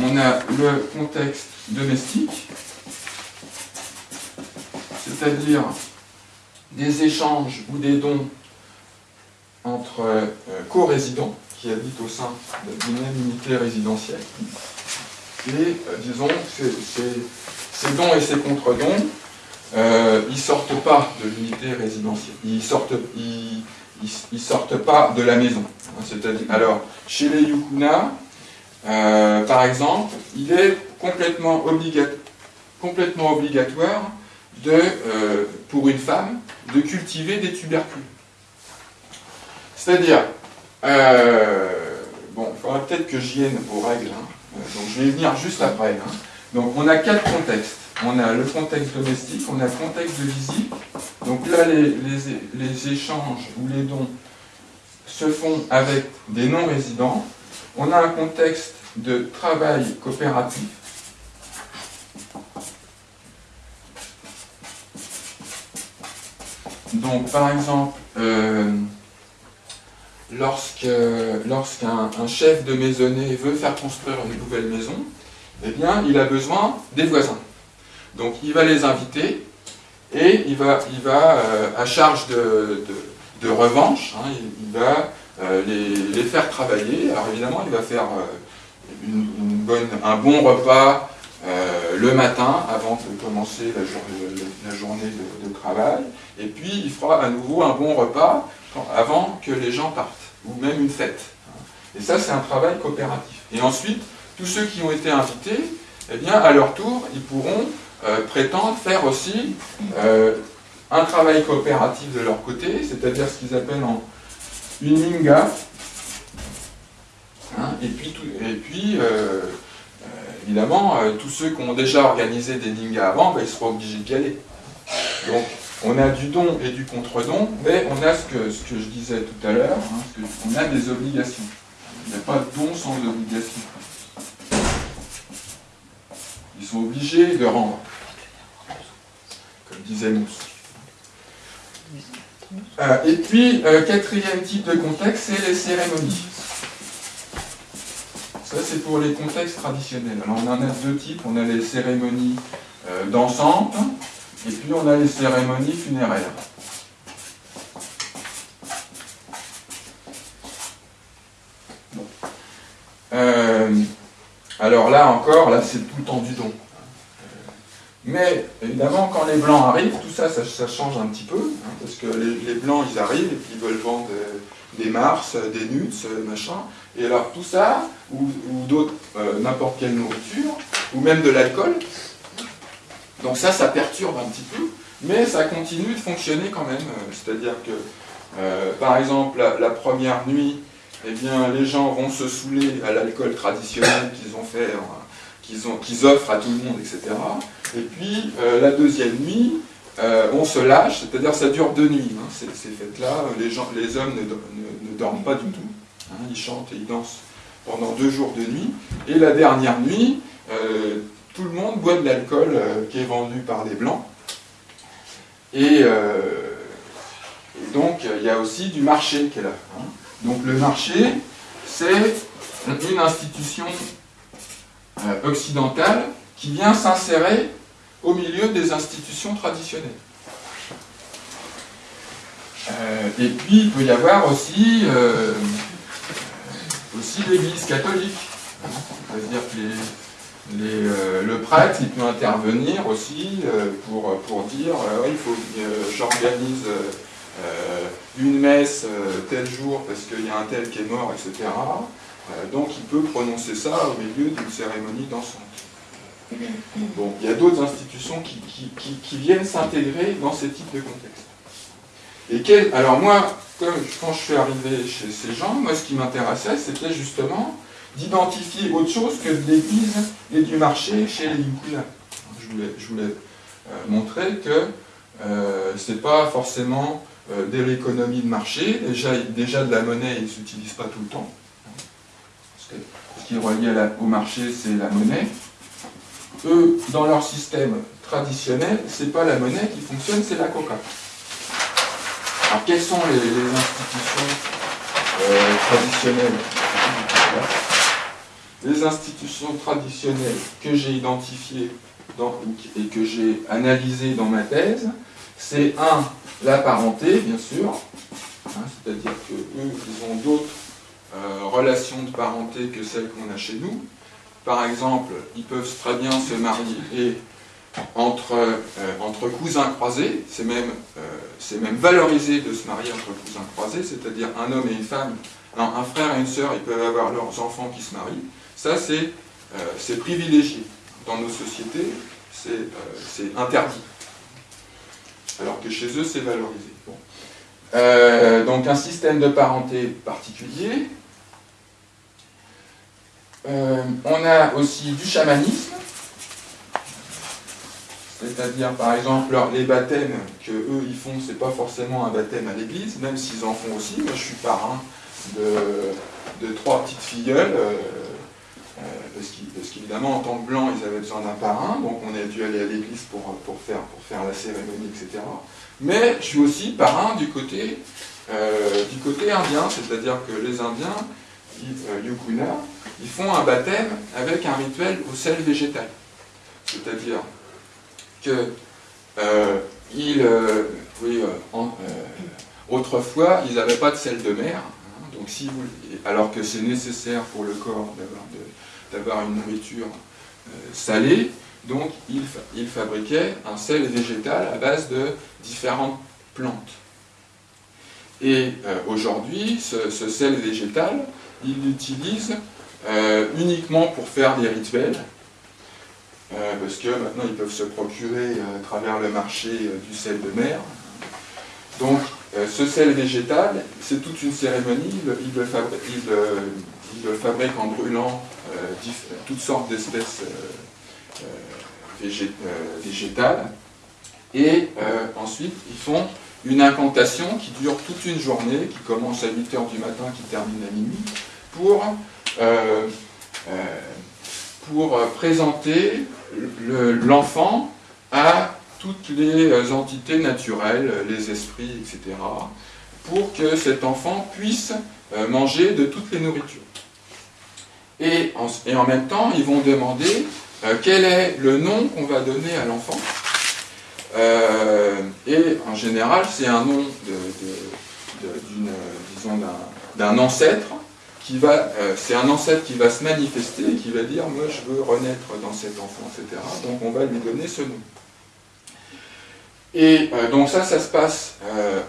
On a le contexte domestique, c'est-à-dire des échanges ou des dons entre euh, co-résidents qui habitent au sein d'une même unité résidentielle. Et euh, disons ces dons et ces contre-dons euh, ils sortent pas de l'unité résidentielle, ils sortent, ils, sortent pas de la maison. Alors, chez les Yukuna, par exemple, il est complètement, complètement obligatoire de, euh, pour une femme de cultiver des tubercules. C'est-à-dire, bon, il faudra peut-être que j'y aille aux règles, hein. donc je vais y venir juste après. Hein. Donc on a quatre contextes on a le contexte domestique, on a le contexte de visite. Donc là, les, échanges ou les dons se font avec des non-résidents. On a un contexte de travail coopératif. Donc, par exemple, euh, lorsqu'un chef de maisonnée veut faire construire une nouvelle maison, eh bien, il a besoin des voisins. Donc il va les inviter et il va, il euh, à charge de, revanche, hein, il, va euh, les, faire travailler. Alors évidemment, il va faire un bon repas le matin avant de commencer la, la journée de, travail. Et puis il fera à nouveau un bon repas avant que les gens partent, ou même une fête. Et ça, c'est un travail coopératif. Et ensuite, tous ceux qui ont été invités, eh bien, à leur tour, ils pourront euh, prétendent faire aussi euh, un travail coopératif de leur côté, c'est-à-dire ce qu'ils appellent en une ninga. Hein, et puis, et puis euh, évidemment, tous ceux qui ont déjà organisé des ningas avant, ben, ils seront obligés d'y aller. Donc, on a du don et du contre-don, mais on a ce que, je disais tout à l'heure, hein, on a des obligations. Il n'y a pas de don sans obligation. Ils sont obligés de rendre disait Mousse. Euh, et puis, euh, quatrième type de contexte, c'est les cérémonies. Ça, c'est pour les contextes traditionnels. Alors, on en a deux types. On a les cérémonies euh, d'ensemble, et puis on a les cérémonies funéraires. alors là encore, là c'est tout le temps du don. Mais évidemment, quand les blancs arrivent, tout ça, ça, change un petit peu, hein, parce que les, blancs, ils arrivent et puis ils veulent vendre des, mars, des nuts, machin. Et alors tout ça, ou, d'autres, euh, n'importe quelle nourriture, ou même de l'alcool, donc ça, ça perturbe un petit peu, mais ça continue de fonctionner quand même. Euh, c'est-à-dire que, euh, par exemple, la, première nuit, eh bien, les gens vont se saouler à l'alcool traditionnel qu'ils ont fait, qu'ils offrent à tout le monde, etc. Et puis, la deuxième nuit, on se lâche, c'est-à-dire ça dure deux nuits, hein, ces, fêtes-là. Les, les hommes ne, dorment pas du tout. Hein, ils chantent et ils dansent pendant deux jours de nuit. Et la dernière nuit, tout le monde boit de l'alcool qui est vendu par les Blancs. Et, donc, il y a aussi du marché qui est là. Hein. Donc, le marché, c'est une institution euh, occidentale qui vient s'insérer au milieu des institutions traditionnelles. Euh, et puis, il peut y avoir aussi, euh, aussi l'Église catholique. C'est-à-dire que le prêtre, peut intervenir aussi pour, pour dire il faut j'organise une messe tel jour parce qu'il y a un tel qui est mort, etc. Euh, donc il peut prononcer ça au milieu d'une cérémonie dansante. Bon, il y a d'autres institutions qui, viennent s'intégrer dans ces types de contextes. Alors moi, quand je suis arrivé chez ces gens, moi ce qui m'intéressait, c'était justement d'identifier autre chose que de l'église et du marché chez les Yukula. Je voulais, euh, montrer que euh, ce n'est pas forcément de l'économie de marché, déjà, déjà de la monnaie, ils ne s'utilisent pas tout le temps ce qui est relié au marché, c'est la monnaie. Eux, dans leur système traditionnel, ce n'est pas la monnaie qui fonctionne, c'est la coca. Alors, quelles sont les, institutions euh, traditionnelles Les institutions traditionnelles que j'ai identifiées et que j'ai analysées dans ma thèse, c'est un, la parenté, bien sûr, hein, c'est-à-dire qu'eux, ils ont d'autres euh, relations de parenté que celles qu'on a chez nous. Par exemple, ils peuvent très bien se marier entre, euh, entre cousins croisés, c'est même, euh, même valorisé de se marier entre cousins croisés, c'est-à-dire un homme et une femme, un, frère et une sœur, ils peuvent avoir leurs enfants qui se marient. Ça, c'est privilégié. Dans nos sociétés, c'est interdit. Alors que chez eux, c'est valorisé. donc un système de parenté particulier, euh, on a aussi du chamanisme, c'est-à-dire par exemple les baptêmes que eux ils font, c'est pas forcément un baptême à l'église, même s'ils en font aussi. Moi je suis parrain de, trois petites filleules, euh, euh, parce qu'évidemment en tant que blanc ils avaient besoin d'un parrain, donc on a dû aller à l'église pour, faire, pour faire la cérémonie, etc. Mais je suis aussi parrain du côté, du côté indien, c'est-à-dire que les Indiens, Yukuna, ils font un baptême avec un rituel au sel végétal. C'est-à-dire que euh, euh, euh, autrefois, ils n'avaient pas de sel de mer, hein, donc alors que c'est nécessaire pour le corps d'avoir une nourriture salée, donc ils, fabriquaient un sel végétal à base de différentes plantes. Et aujourd'hui, ce, sel végétal, ils l'utilisent euh, uniquement pour faire des rituels, euh, parce que maintenant ils peuvent se procurer euh, à travers le marché du sel de mer. Donc ce sel végétal, c'est toute une cérémonie, il, le, fabrique, en brûlant toutes sortes d'espèces végétales, et ensuite ils font une incantation qui dure toute une journée, qui commence à 8h du matin, qui termine à minuit, pour euh, euh, pour présenter l'enfant à toutes les entités naturelles, les esprits, etc., pour que cet enfant puisse euh, manger de toutes les nourritures. Et en, et en même temps, ils vont demander quel est le nom qu'on va donner à l'enfant. et en général, c'est un nom d'un ancêtre euh, c'est un ancêtre qui va se manifester et qui va dire moi je veux renaître dans cet enfant, etc. Donc on va lui donner ce nom. Et euh, donc ça, ça se passe, euh,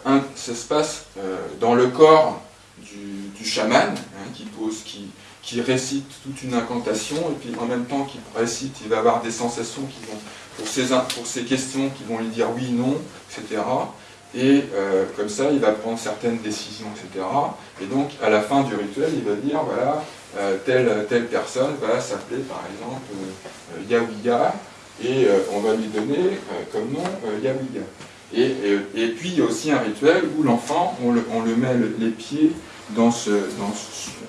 dans le corps du, chaman, hein, qui pose, qui, récite toute une incantation, et puis en même temps qu'il récite, il va avoir des sensations qui vont, pour ces, pour ces questions qui vont lui dire oui, non, etc et euh, comme ça, il va prendre certaines décisions, etc. Et donc, à la fin du rituel, il va dire, voilà, euh, telle, telle personne va s'appeler, par exemple, euh, et on va lui donner comme nom Yawiga. Et, et, puis il y a aussi un rituel où l'enfant, on le, on le, met les pieds dans ce, dans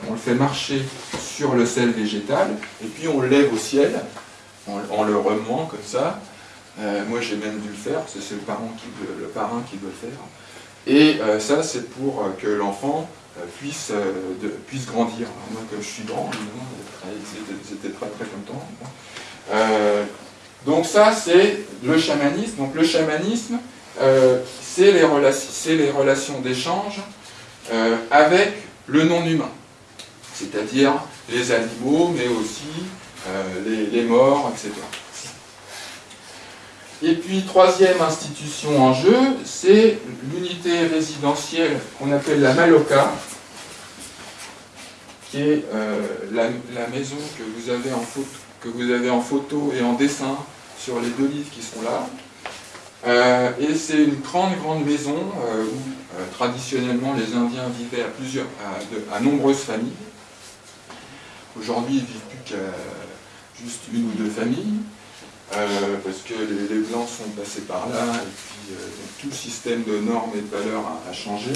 on le fait marcher sur le sel végétal, et puis on lève au ciel, en, le remuant comme ça. Moi j'ai même dû le faire, c'est le, parent qui, le parrain qui doit le faire. Et ça c'est pour que l'enfant euh, puisse, euh, puisse grandir. moi, comme je suis grand, c'était très très content. Euh, donc ça, c'est le chamanisme. Donc le chamanisme, c'est les, les, relations d'échange avec le non-humain, c'est-à-dire les animaux, mais aussi les, morts, etc. Et puis, troisième institution en jeu, c'est l'unité résidentielle qu'on appelle la Maloca, qui est euh, la, maison que vous, avez en photo, et en dessin sur les deux livres qui sont là. Euh, et c'est une grande, grande maison euh, où traditionnellement les Indiens vivaient à, plusieurs, à, nombreuses familles. Aujourd'hui, ils ne vivent plus qu'à juste une ou deux familles. Euh, parce que les, Blancs sont passés par là, et puis euh, tout le système de normes et de valeurs a, changé.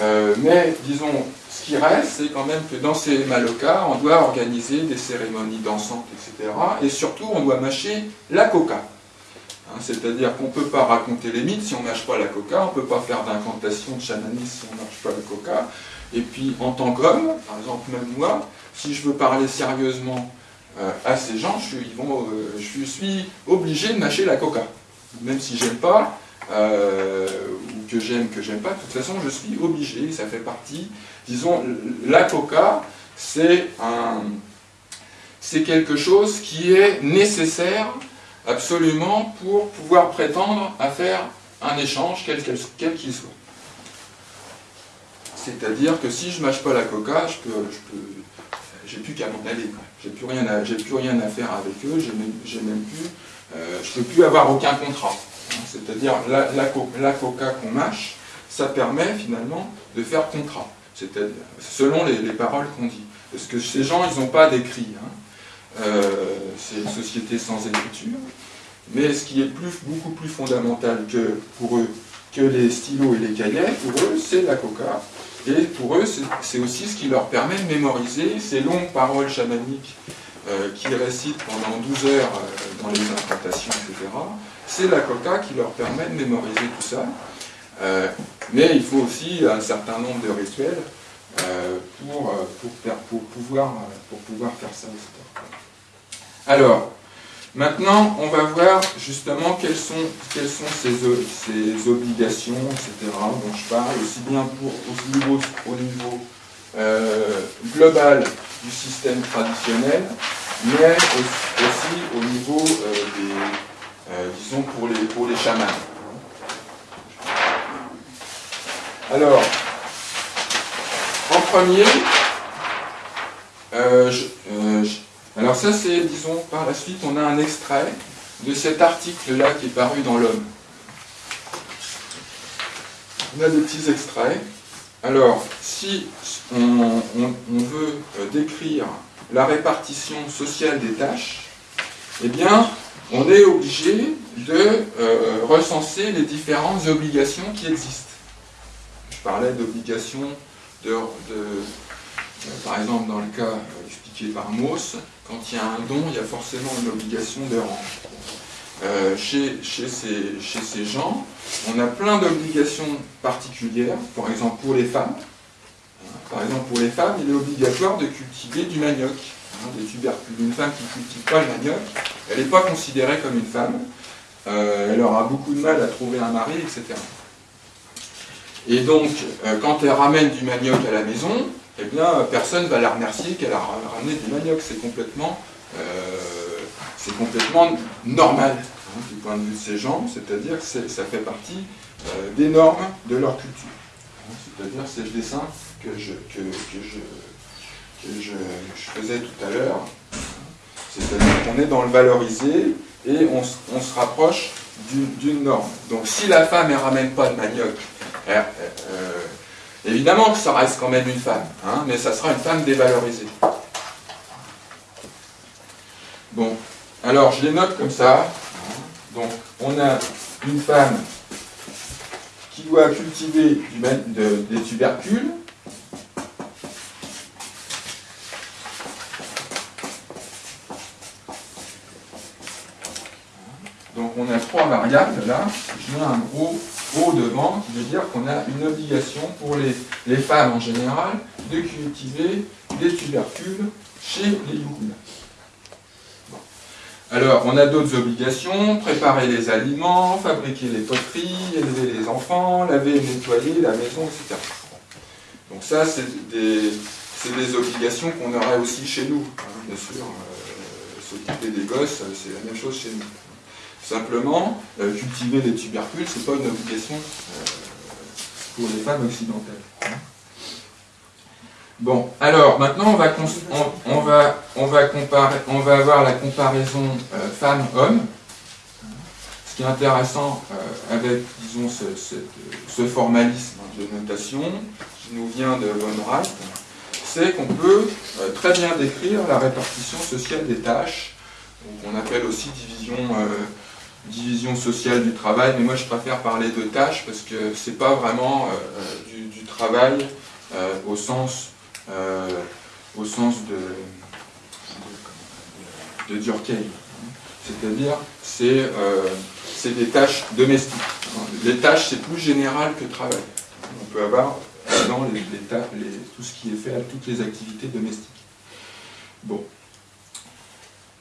Euh, mais, disons, ce qui reste, c'est quand même que dans ces malocas, on doit organiser des cérémonies dansantes, etc. Et surtout, on doit mâcher la coca. Hein, c'est-à-dire qu'on ne peut pas raconter les mythes si on ne mâche pas la coca, on ne peut pas faire d'incantation de chamanisme si on ne mâche pas la coca. Et puis, en tant qu'homme, par exemple, même moi, si je veux parler sérieusement à ces gens, je suis, vont, euh, je suis obligé de mâcher la coca. Même si j'aime pas, euh, ou que j'aime, que j'aime pas, de toute façon, je suis obligé, ça fait partie. Disons, la coca, c'est un, c'est quelque chose qui est nécessaire absolument pour pouvoir prétendre à faire un échange, quel qu'il soit. C'est-à-dire que si je ne mâche pas la coca, je peux, je peux j'ai plus qu'à m'en aller. J'ai plus, rien à, plus rien à faire avec eux, j'ai même, plus, euh, je peux plus avoir aucun contrat. Hein, c'est-à-dire la, la, coca qu'on mâche, ça permet finalement de faire contrat, c'est-à-dire selon les, paroles qu'on dit. Parce que ces gens, ils n'ont pas d'écrit. Hein. Euh, c'est une société sans écriture. Mais ce qui est plus, beaucoup plus fondamental que pour eux que les stylos et les cahiers, pour eux, c'est la coca. Et pour eux, c'est aussi ce qui leur permet de mémoriser ces longues paroles chamaniques euh, qu'ils récitent pendant 12 heures euh, dans les incantations, etc. C'est la coca qui leur permet de mémoriser tout ça. Euh, mais il faut aussi un certain nombre de rituels pour, pour, pouvoir, pour pouvoir faire ça, etc. Alors, Maintenant, on va voir justement quelles sont, quelles sont ces, ces obligations, etc., dont je parle, aussi bien au niveau, au niveau euh, global du système traditionnel, mais aussi, au niveau euh, des, euh, disons, pour les, pour les chamans. Alors, en premier, je, alors ça, c'est, disons, par la suite, on a un extrait de cet article-là qui est paru dans l'Homme. On a des petits extraits. Alors, si on, veut euh, décrire la répartition sociale des tâches, eh bien, on est obligé de euh, recenser les différentes obligations qui existent. Je parlais d'obligations de, euh, par exemple, dans le cas expliqué par Mauss, quand il y a un don, il y a forcément une obligation de rendre. Euh, chez, ces, gens, on a plein d'obligations particulières, par exemple pour les femmes. Par exemple, pour les femmes, il est obligatoire de cultiver du manioc, hein. Une femme qui ne cultive pas le manioc, elle n'est pas considérée comme une femme. Euh, elle aura beaucoup de mal à trouver un mari, etc. Et donc, euh, quand elle ramène du manioc à la maison, eh bien, personne ne va la remercier qu'elle a ramené du manioc. C'est complètement, euh, normal hein, du point de vue de ces gens, c'est-à-dire que ça fait partie euh, des normes de leur culture. Hein, c'est-à-dire c'est le dessin que je, que, je, faisais tout à l'heure. C'est-à-dire qu'on est dans le valorisé et on, se rapproche d'une norme. Donc si la femme ne ramène pas de manioc, euh, Évidemment que ça reste quand même une femme, hein, mais ça sera une femme dévalorisée. Bon, alors je les note comme ça. Donc on a une femme qui doit cultiver des tubercules. Donc on a trois variables là. Je mets un gros Devant, qui veut dire qu'on a une obligation pour les, femmes en général de cultiver des tubercules chez les Yukuna. Alors, on a d'autres obligations, préparer les aliments, fabriquer les poteries, élever les enfants, laver et nettoyer la maison, etc. Donc ça, c'est des, des, obligations qu'on aurait aussi chez nous. Hein, bien sûr, euh, s'occuper des gosses, c'est la même chose chez nous. Simplement, euh, cultiver les tubercules, c'est pas une obligation euh, pour les femmes occidentales. Bon, alors maintenant on va, on, va, on va, avoir la comparaison euh, femme-homme. Ce qui est intéressant avec, disons, ce, formalisme de notation qui nous vient de Von Reich, c'est qu'on peut très bien décrire la répartition sociale des tâches, qu'on appelle aussi division, division sociale du travail, mais moi je préfère parler de tâches parce que c'est pas vraiment du, du, travail au sens euh, au sens de, de, Durkheim. C'est-à-dire, euh, c'est des tâches domestiques. Les tâches, c'est plus général que travail. On peut avoir dans les, tout ce qui est fait à toutes les activités domestiques. Bon.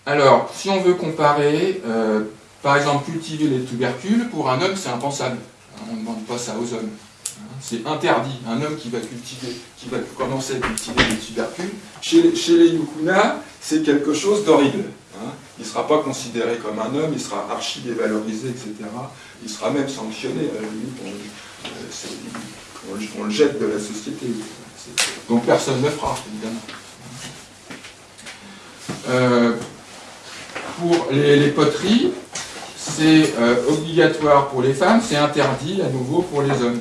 Alors, si on veut comparer, euh, par exemple, cultiver les tubercules, pour un homme, c'est impensable. On ne demande pas ça aux hommes. C'est interdit. Un homme qui va cultiver, qui va commencer à cultiver des tubercules, chez, les Yukuna, c'est quelque chose d'horrible. Hein. Il ne sera pas considéré comme un homme, il sera archi dévalorisé, etc. Il sera même sanctionné. Limite, on, le jette de la société. Donc personne ne fera, évidemment. Euh, pour les, poteries, c'est euh, obligatoire pour les femmes, c'est interdit à nouveau pour les hommes.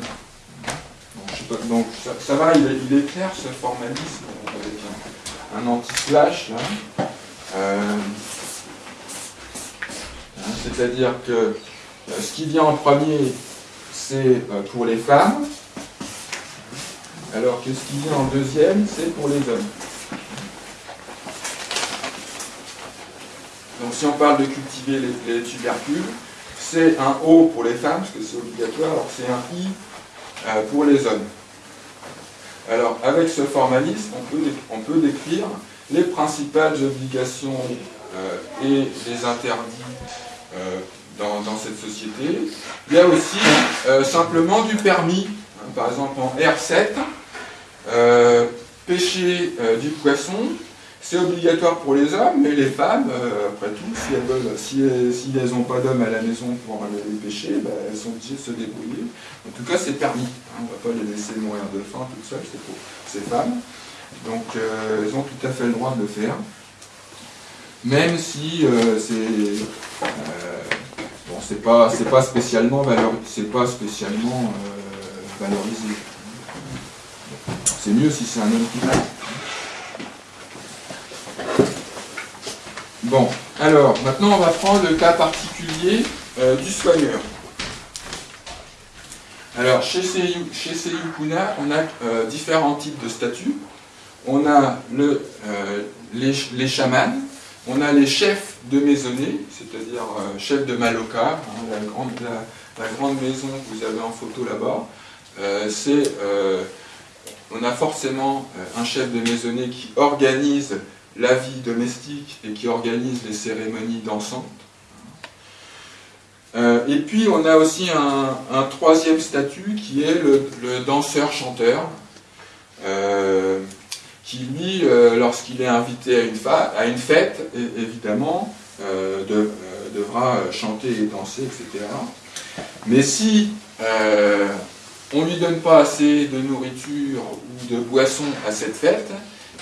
Donc ça, va, il est, clair ce formalisme avec un, anti-slash euh, hein, C'est-à-dire que euh, ce qui vient en premier, c'est euh, pour les femmes, alors que ce qui vient en deuxième, c'est pour les hommes. Donc si on parle de cultiver les, les tubercules, c'est un O pour les femmes, parce que c'est obligatoire, alors c'est un I euh, pour les hommes. Alors, avec ce formalisme, on peut, décrire les principales obligations euh, et les interdits euh, dans, cette société. Il y a aussi simplement du permis. Par exemple, en R7, pêcher du poisson, c'est obligatoire pour les hommes, mais les femmes, euh, après tout, si elles n'ont pas d'hommes à la maison pour les pêcher, bah, elles sont obligées de se débrouiller. En tout cas, c'est permis. Hein. on ne va pas les laisser mourir de faim toutes seules, c'est pour ces femmes. Donc, euh, elles ont tout à fait le droit de le faire. Même si euh, c'est bon, c'est pas, pas spécialement, valorisé. C'est mieux si c'est un homme qui fait. Bon, alors, maintenant on va prendre le cas particulier euh, du soigneur. Alors, chez ces, chez Yukuna, on a euh, différents types de statuts. On a euh, les, chamans, on a les chefs de maisonnée, c'est-à-dire chefs de Maloka, hein, la, grande, la, grande maison que vous avez en photo là-bas. on a forcément un chef de maisonnée qui organise la vie domestique et qui organise les cérémonies dansantes. Euh, et puis on a aussi un, troisième statut qui est le, danseur-chanteur, euh, qui lui, euh, lorsqu'il est invité à une, fête, évidemment, devra chanter et danser, etc. Mais si on ne lui donne pas assez de nourriture ou de boissons à cette fête,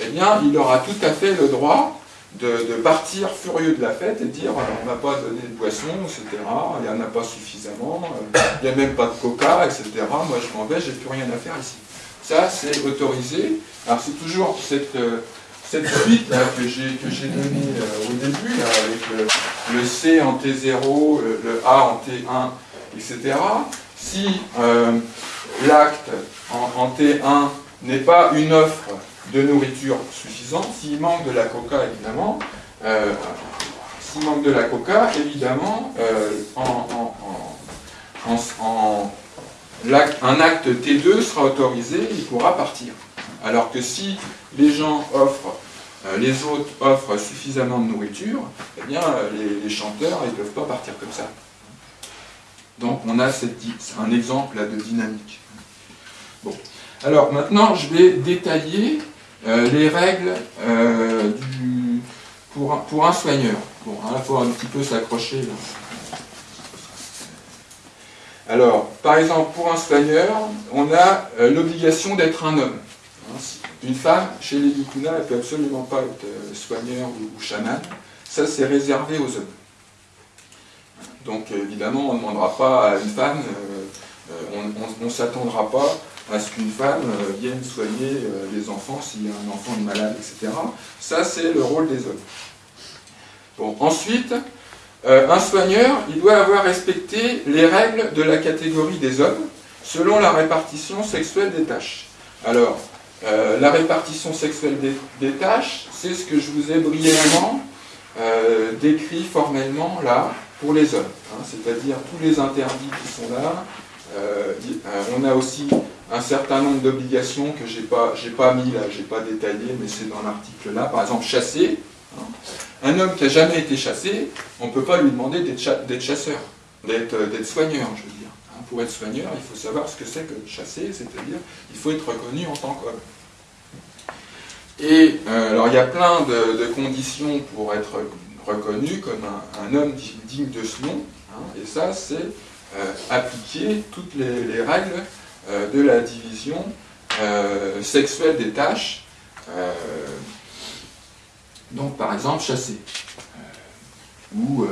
eh bien, il aura tout à fait le droit de, partir furieux de la fête et dire on n'a pas donné de boisson, etc., il n'y en a pas suffisamment, euh, il n'y a même pas de coca, etc., moi je m'en vais, j'ai plus rien à faire ici. Ça, c'est autorisé. Alors c'est toujours cette, euh, suite que j'ai donnée euh, au début, avec le, C en T0, le, A en T1, etc., si l'acte en, T1 n'est pas une offre de nourriture suffisante, s'il manque de la coca, évidemment, euh, s'il manque de la coca, évidemment, un acte T2 sera autorisé, il pourra partir. Alors que si les gens offrent, euh, les autres offrent suffisamment de nourriture, eh bien, les, chanteurs, ne peuvent pas partir comme ça. Donc, on a un exemple de dynamique. Bon. Alors, maintenant, je vais détailler euh, les règles euh, pour, pour, un soigneur. Bon, il faut un petit peu s'accrocher. Alors, par exemple, pour un soigneur, on a l'obligation d'être un homme. Une femme, chez les Yukuna, elle ne peut absolument pas être euh, soigneur ou, chaman. Ça, c'est réservé aux hommes. Donc, évidemment, on ne demandera pas à une femme, euh, euh, on ne s'attendra pas à ce qu'une femme vienne soigner les enfants s'il y a un enfant malade, etc. Ça, c'est le rôle des hommes. Bon, ensuite, un soigneur, il doit avoir respecté les règles de la catégorie des hommes selon la répartition sexuelle des tâches. Alors, euh, la répartition sexuelle des, tâches, c'est ce que je vous ai brièvement euh, décrit formellement là pour les hommes. Hein, c'est-à-dire tous les interdits qui sont là. Euh, on a aussi un certain nombre d'obligations que je n'ai pas, pas mis là, je n'ai pas détaillé, mais c'est dans l'article là. Par exemple, chasser. Hein. Un homme qui n'a jamais été chassé, on ne peut pas lui demander d'être chasseur, d'être soigneur, je veux dire pour être soigneur, il faut savoir ce que c'est que chasser, c'est-à-dire il faut être reconnu en tant qu'homme. Et euh, alors il y a plein de, conditions pour être reconnu comme un, homme digne de ce nom, hein, et ça c'est euh, appliquer toutes les, règles euh, de la division sexuelle des tâches, donc par exemple chasser, ou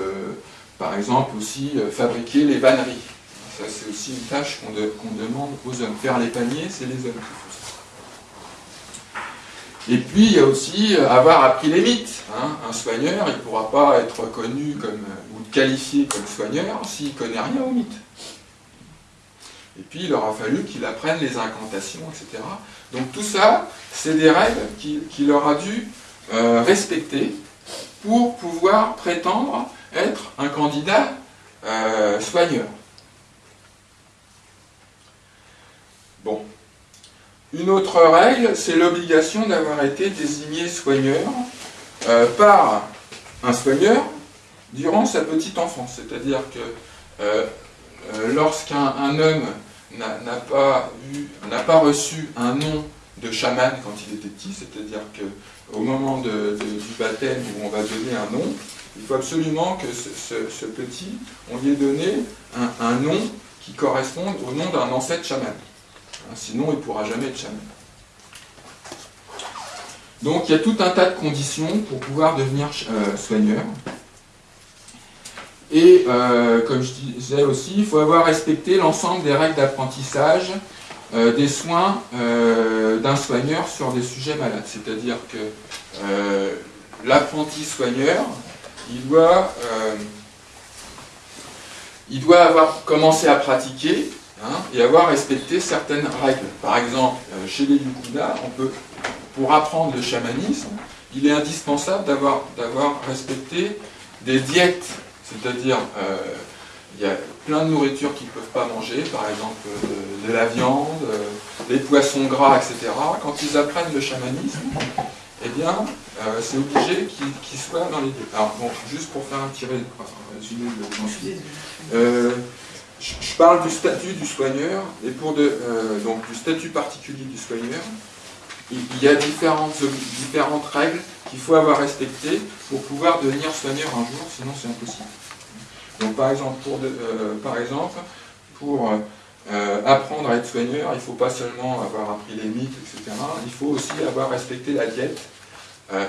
par exemple aussi fabriquer les vanneries c'est aussi une tâche qu'on demande aux hommes. Faire les paniers, c'est les hommes qui font ça. Et puis, il y a aussi euh, avoir appris les mythes. Hein. Un soigneur, il ne pourra pas être reconnu comme, euh, qualifié comme soigneur s'il ne connaît rien aux mythes. Et puis, il aura fallu qu'il apprenne les incantations, etc. Donc tout ça, c'est des règles qu'il aura dû euh, respecter pour pouvoir prétendre être un candidat soigneur. Bon. Une autre règle, c'est l'obligation d'avoir été désigné soigneur euh, par un soigneur durant sa petite enfance. C'est-à-dire que euh, euh, lorsqu'un homme n'a pas, pas, reçu un nom de chaman quand il était petit, c'est-à-dire qu'au moment du baptême où on va donner un nom, il faut absolument que ce, petit, on lui ait donné un, nom qui corresponde au nom d'un ancêtre chaman. Hein, sinon, il ne pourra jamais être chaman. Donc, il y a tout un tas de conditions pour pouvoir devenir euh, soigneur. Et, euh, comme je disais aussi, il faut avoir respecté l'ensemble des règles d'apprentissage euh, des soins d'un soigneur sur des sujets malades. C'est-à-dire que l'apprenti soigneur, il doit, il doit avoir commencé à pratiquer Hein, et avoir respecté certaines règles. Par exemple, euh, chez les Yukuna, on peut, pour apprendre le chamanisme, il est indispensable d'avoir respecté des diètes, c'est-à-dire euh, il y a plein de nourritures qu'ils ne peuvent pas manger, par exemple euh, de, la viande, des poissons gras, etc. Quand ils apprennent le chamanisme, eh bien, c'est obligé qu'ils soient dans les diètes. Alors, bon, juste pour faire un petit résumé de je parle du statut du soigneur, et pour de, euh, donc du statut particulier du soigneur, il y a différentes, différentes règles qu'il faut avoir respectées pour pouvoir devenir soigneur un jour, sinon c'est impossible. Donc par exemple, pour, euh, par exemple, pour euh, apprendre à être soigneur, il ne faut pas seulement avoir appris les mythes, etc. Il faut aussi avoir respecté la diète.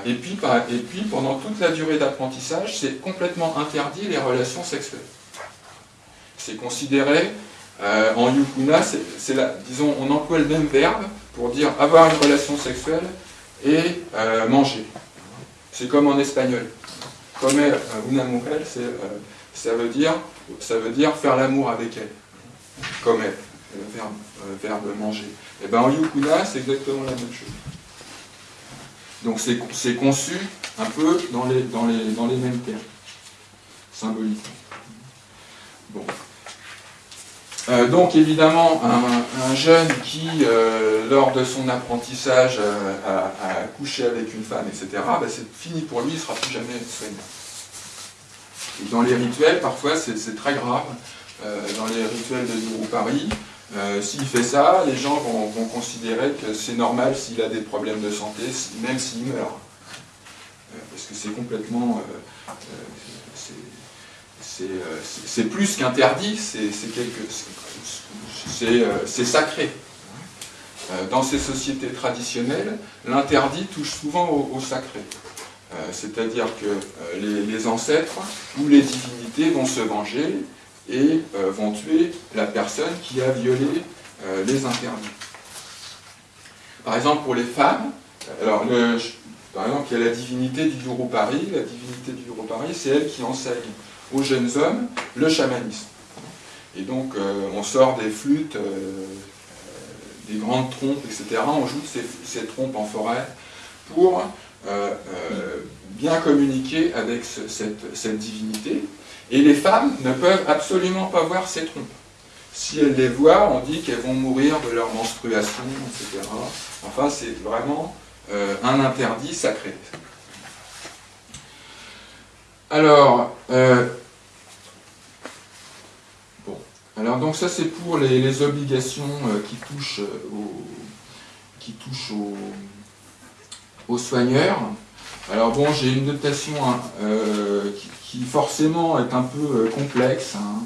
et, puis, et puis, pendant toute la durée d'apprentissage, c'est complètement interdit les relations sexuelles. C'est considéré, euh, en yukuna, c'est disons, on emploie le même verbe pour dire avoir une relation sexuelle et manger. C'est comme en espagnol. Comer una mujer, ça, veut dire, ça veut dire faire l'amour avec elle. Comer, le verbe, verbe manger. Et bien en yukuna, c'est exactement la même chose. Donc c'est conçu un peu dans les, mêmes termes, symboliquement. Bon. Euh, donc évidemment, un, jeune qui, euh, lors de son apprentissage, euh, a, couché avec une femme, etc., ben, c'est fini pour lui, il ne sera plus jamais soigné. Dans les rituels, parfois, c'est très grave. dans les rituels de Guru Paris, s'il fait ça, les gens vont, considérer que c'est normal s'il a des problèmes de santé, même s'il meurt. parce que c'est complètement euh, c'est plus qu'interdit, euh, c'est sacré. Euh, dans ces sociétés traditionnelles, l'interdit touche souvent au, sacré. C'est-à-dire que les, ancêtres ou les divinités vont se venger et vont tuer la personne qui a violé les interdits. Par exemple, pour les femmes, alors par exemple, il y a la divinité du Paris. La divinité du Paris, c'est elle qui enseigne aux jeunes hommes le chamanisme. Et donc euh, on sort des flûtes, euh, des grandes trompes, etc. On joue ces trompes en forêt pour euh, bien communiquer avec cette, divinité. Et les femmes ne peuvent absolument pas voir ces trompes. Si elles les voient, on dit qu'elles vont mourir de leur menstruation, etc. Enfin, c'est vraiment un interdit sacré. Alors, Alors donc ça c'est pour les, obligations euh, qui touchent, euh, qui touchent aux, soigneurs. Alors bon, j'ai une notation hein, euh, qui, forcément est un peu complexe. Hein,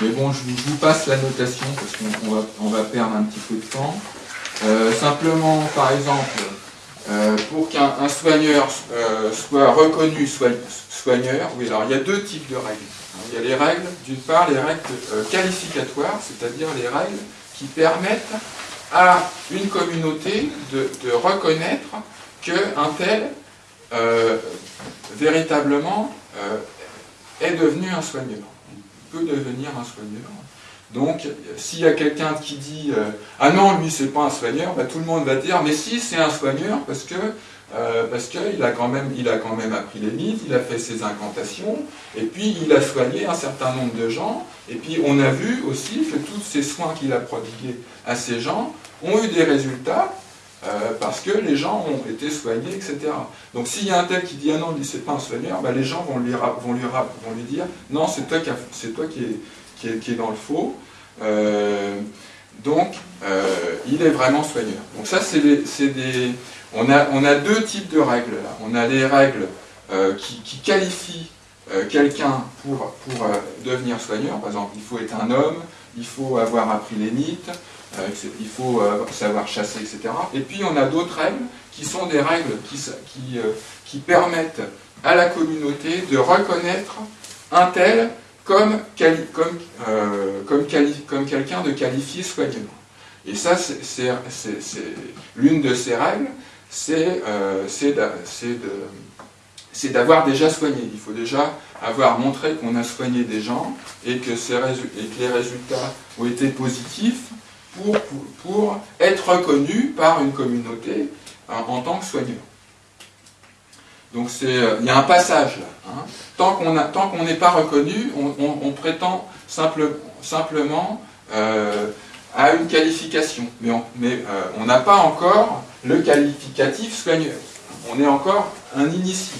mais bon, je vous, passe la notation parce qu'on va, on va, perdre un petit peu de temps. simplement, par exemple, pour qu'un soigneur soit reconnu soigneur, oui, alors il y a deux types de règles. Il y a les règles, d'une part, les règles euh, qualificatoires, c'est-à-dire les règles qui permettent à une communauté de, reconnaître qu'un tel, euh, véritablement, euh, est devenu un soigneur. Il peut devenir un soigneur. Donc, s'il y a quelqu'un qui dit Ah non, lui, c'est pas un soigneur », bah, tout le monde va dire « Mais si, c'est un soigneur, parce que euh, parce qu'il a, a quand même appris les mythes, il a fait ses incantations, et puis il a soigné un certain nombre de gens, et puis on a vu aussi que tous ces soins qu'il a prodigués à ces gens ont eu des résultats, euh, parce que les gens ont été soignés, etc. Donc s'il y a un tel qui dit « Ah non, c'est pas un soigneur bah, les gens vont lui, vont lui, vont lui dire « Non, c'est toi, qui, est, toi qui, est, qui, est, dans le faux euh, Donc, il est vraiment soigneur. Donc ça, c'est des on a, deux types de règles. On a les règles euh, qui, qualifient euh, quelqu'un pour, pour euh, devenir soigneur. Par exemple, il faut être un homme, il faut avoir appris les mythes, il faut savoir chasser, etc. Et puis on a d'autres règles qui sont des règles qui, qui, permettent à la communauté de reconnaître un tel comme, comme, comme, comme quelqu'un de qualifié soigneur. Et ça, c'est l'une de ces règles, euh, c'est d'avoir déjà soigné. Il faut déjà avoir montré qu'on a soigné des gens et que, les résultats ont été positifs pour, pour, être reconnus par une communauté en, tant que soigneur. Donc euh, il y a un passage là. Hein. Tant qu'on n'est pas reconnu, on, prétend simplement euh, à une qualification. Mais on n'a pas encore le qualificatif soigneur. On est encore un initié.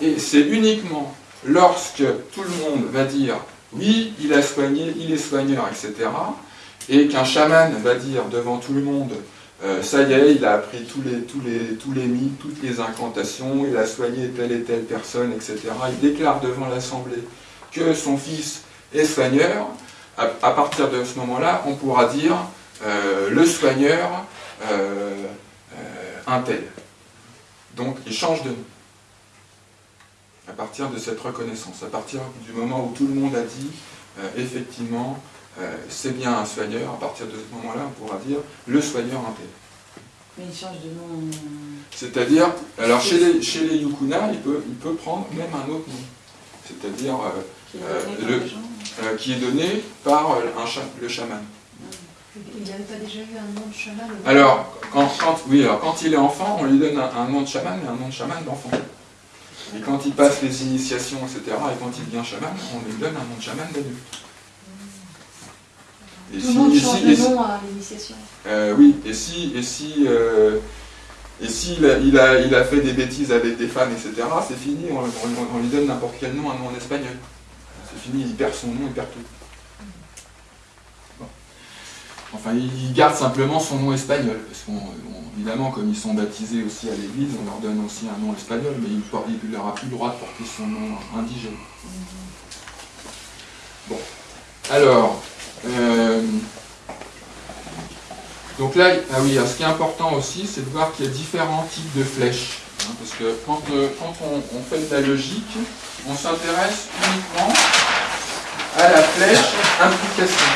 Et c'est uniquement lorsque tout le monde va dire oui, il a soigné, il est soigneur, etc., et qu'un chaman va dire devant tout le monde euh, ça y est, il a appris tous les, tous, mythes, toutes les incantations, il a soigné telle et telle personne, etc. Il déclare devant l'Assemblée que son fils est soigneur. À, partir de ce moment-là, on pourra dire euh, le soigneur euh, un tel. Donc il change de nom. À partir de cette reconnaissance, à partir du moment où tout le monde a dit, effectivement, c'est bien un soigneur, à partir de ce moment-là, on pourra dire le soigneur tel. Mais il change de nom. C'est-à-dire, alors chez les, chez les Yukuna, il peut, il peut prendre même un autre nom. C'est-à-dire euh, Qui est Euh, donné par le- les gens. euh, qui est donné par euh, un cha- le chaman. Il n'avait pas déjà eu un nom de chaman au- Alors quand, quand- oui, alors, quand il est enfant, on lui donne un, un nom de chaman et un nom de chaman d'enfant. Et quand il passe les initiations, etc., et quand il devient chaman, on lui donne un nom de chaman d'adulte. Et Tout le monde change de nom à l'initiation. Euh, oui, et si, et si, euh, et si il, a, il, a, il a fait des bêtises avec des femmes, etc., c'est fini, on, on- on lui donne n'importe quel nom, un nom en espagnol. C'est fini, il perd son nom, il perd tout. Bon. Enfin, il garde simplement son nom espagnol, parce qu'évidemment, comme ils sont baptisés aussi à l'église, on leur donne aussi un nom espagnol, mais il n'aura plus le droit de porter son nom indigène. Bon, alors, euh, donc là, ah oui, alors ce qui est important aussi, c'est de voir qu'il y a différents types de flèches. hein, parce que quand, euh, on, fait de la logique, on s'intéresse uniquement à la flèche implication.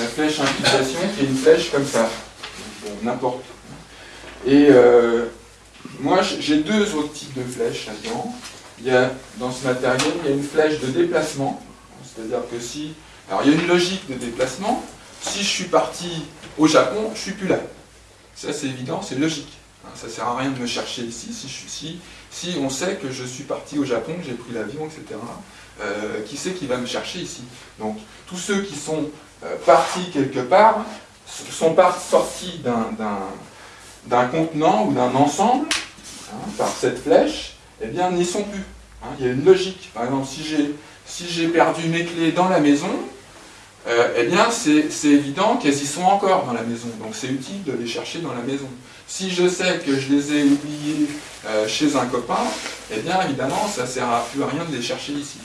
La flèche implication qui est une flèche comme ça. Bon, n'importe. Et euh, moi, j'ai deux autres types de flèches là-dedans. Dans ce matériel, il y a une flèche de déplacement. C'est-à-dire que si... Alors, il y a une logique de déplacement. Si je suis parti au Japon, je suis plus là. Ça, c'est évident, c'est logique. Hein, Ça sert à rien de me chercher ici. Si, on sait que je suis parti au Japon, que j'ai pris l'avion, etc., euh, qui c'est qui va me chercher ici? Donc, tous ceux qui sont euh, partis quelque part sont pas sortis d'un contenant ou d'un ensemble hein, par cette flèche, eh bien, n'y sont plus. Hein, il y a une logique. Par exemple, si j'ai si j'ai perdu mes clés dans la maison, euh, eh bien, c'est évident qu'elles y sont encore dans la maison. Donc, c'est utile de les chercher dans la maison. Si je sais que je les ai oubliées euh, chez un copain, eh bien, évidemment, ça ne sert à plus à rien de les chercher ici.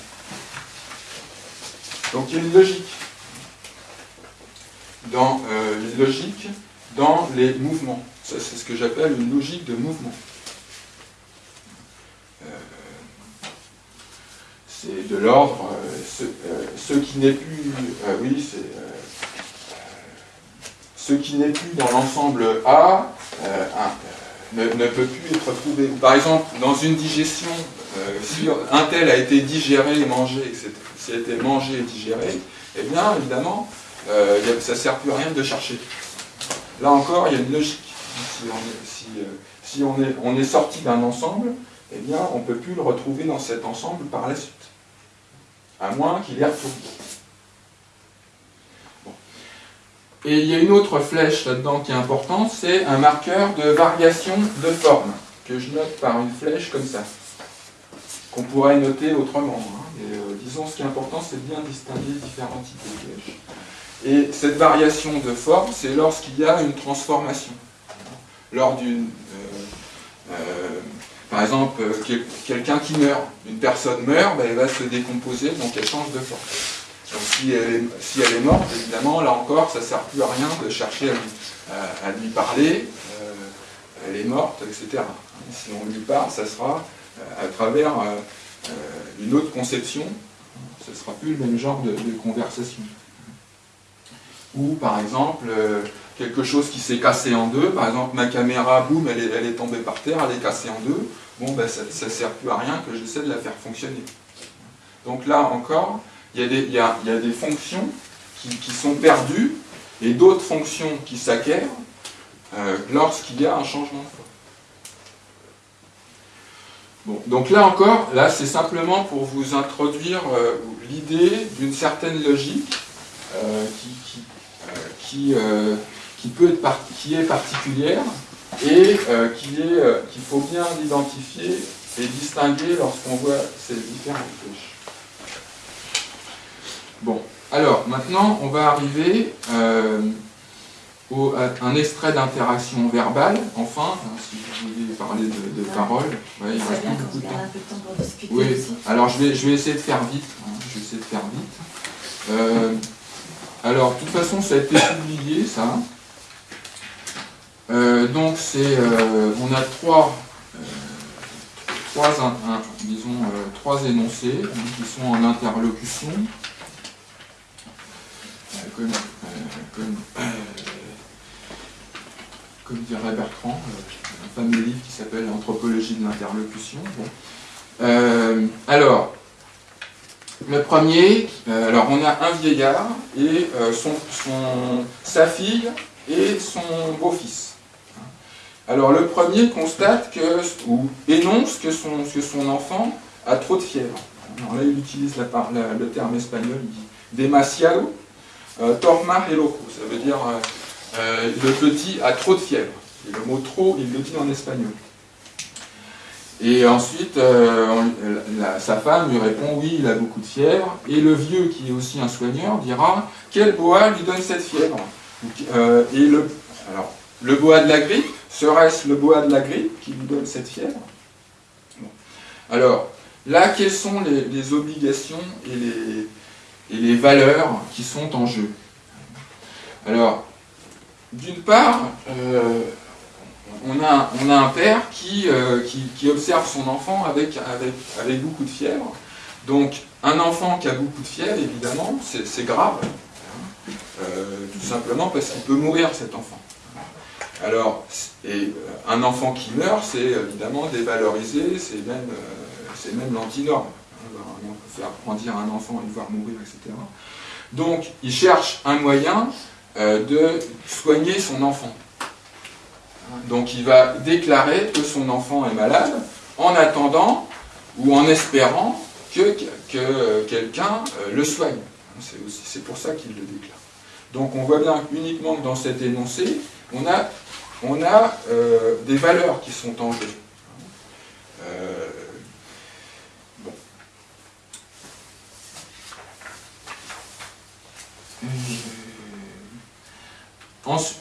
Donc, il y a une logique. Dans euh, une logique dans les mouvements. C'est ce que j'appelle une logique de mouvement. C'est de l'ordre, euh, ce, euh, qui n'est plus, euh, oui, c'est ce qui n'est plus dans l'ensemble A ne, peut plus être trouvé. Par exemple, dans une digestion, si un tel a été digéré et mangé, s'il a été mangé et digéré, eh bien, évidemment, ça ne sert plus à rien de chercher. Là encore, il y a une logique. Si on est, si, si on est, on est sorti d'un ensemble, eh bien, on ne peut plus le retrouver dans cet ensemble par la suite. À moins qu'il y retourné. Bon. Et il y a une autre flèche là-dedans qui est importante, c'est un marqueur de variation de forme, que je note par une flèche comme ça, qu'on pourrait noter autrement. hein. Et, euh, disons, ce qui est important, c'est de bien distinguer de flèches. Et cette variation de forme, c'est lorsqu'il y a une transformation. Lors d'une. euh, euh, par exemple, euh, quel- quelqu'un qui meurt, une personne meurt, ben, elle va se décomposer, donc elle change de forme. Donc si elle est, morte, évidemment, là encore, ça ne sert plus à rien de chercher à lui, parler, euh, elle est morte, etc. Si on lui parle, ça sera euh, à travers une autre conception, ce ne sera plus le même genre de, conversation. Ou par exemple, quelque chose qui s'est cassé en deux, par exemple ma caméra, boum, elle est tombée par terre, elle est cassée en deux, bon ben ça ne sert plus à rien que j'essaie de la faire fonctionner. Donc là encore, il y a des, fonctions qui, sont perdues et d'autres fonctions qui s'acquièrent euh, lorsqu'il y a un changement de. Bon, donc là encore, là c'est simplement pour vous introduire euh, l'idée d'une certaine logique euh, qui, peut être qui est particulière et euh, euh, qu'il faut bien identifier et distinguer lorsqu'on voit ces différentes flèches. Bon, alors maintenant on va arriver euh, au- à un extrait d'interaction verbale, enfin, hein, si vous voulez parler de, de parole, ouais, il reste beaucoup de temps. Oui, alors je vais, je vais essayer de faire vite. hein, je vais essayer de faire vite. Alors, de toute façon, ça a été publié, ça. Euh, donc, euh, on a trois, euh, énoncés qui sont en interlocution. comme, dirait Bertrand, un fameux livre qui s'appelle Anthropologie de l'interlocution. alors, le premier, alors on a un vieillard et sa fille et son beau-fils. Alors le premier constate que, ou énonce que son, enfant a trop de fièvre. Alors là il utilise le terme espagnol, il dit demasiado, euh, tormar loco, ça veut dire euh, euh, le petit a trop de fièvre. Le mot trop, il le dit en espagnol. Et ensuite, sa femme lui répond oui, il a beaucoup de fièvre. Et le vieux, qui est aussi un soigneur, dira quel bois lui donne cette fièvre? Le bois de la grippe, serait-ce le bois de la grippe qui lui donne cette fièvre Alors, là, quelles sont les, obligations et les, valeurs qui sont en jeu Alors, d'une part, euh, on, a, un père euh, qui, qui, observe son enfant avec, beaucoup de fièvre. Donc, un enfant qui a beaucoup de fièvre, évidemment, c'est grave. Euh, tout simplement parce qu'il peut mourir, cet enfant. Alors, euh, un enfant qui meurt, c'est évidemment dévalorisé, c'est même, euh, même l'antinorme. On peut faire grandir un enfant et le voir mourir, etc. Donc, il cherche un moyen euh, de soigner son enfant. Donc, il va déclarer que son enfant est malade en attendant ou en espérant que, que quelqu'un le soigne. C'est pour ça qu'il le déclare. Donc, on voit bien uniquement que dans cet énoncé, on a on a euh, des valeurs qui sont en jeu. Euh,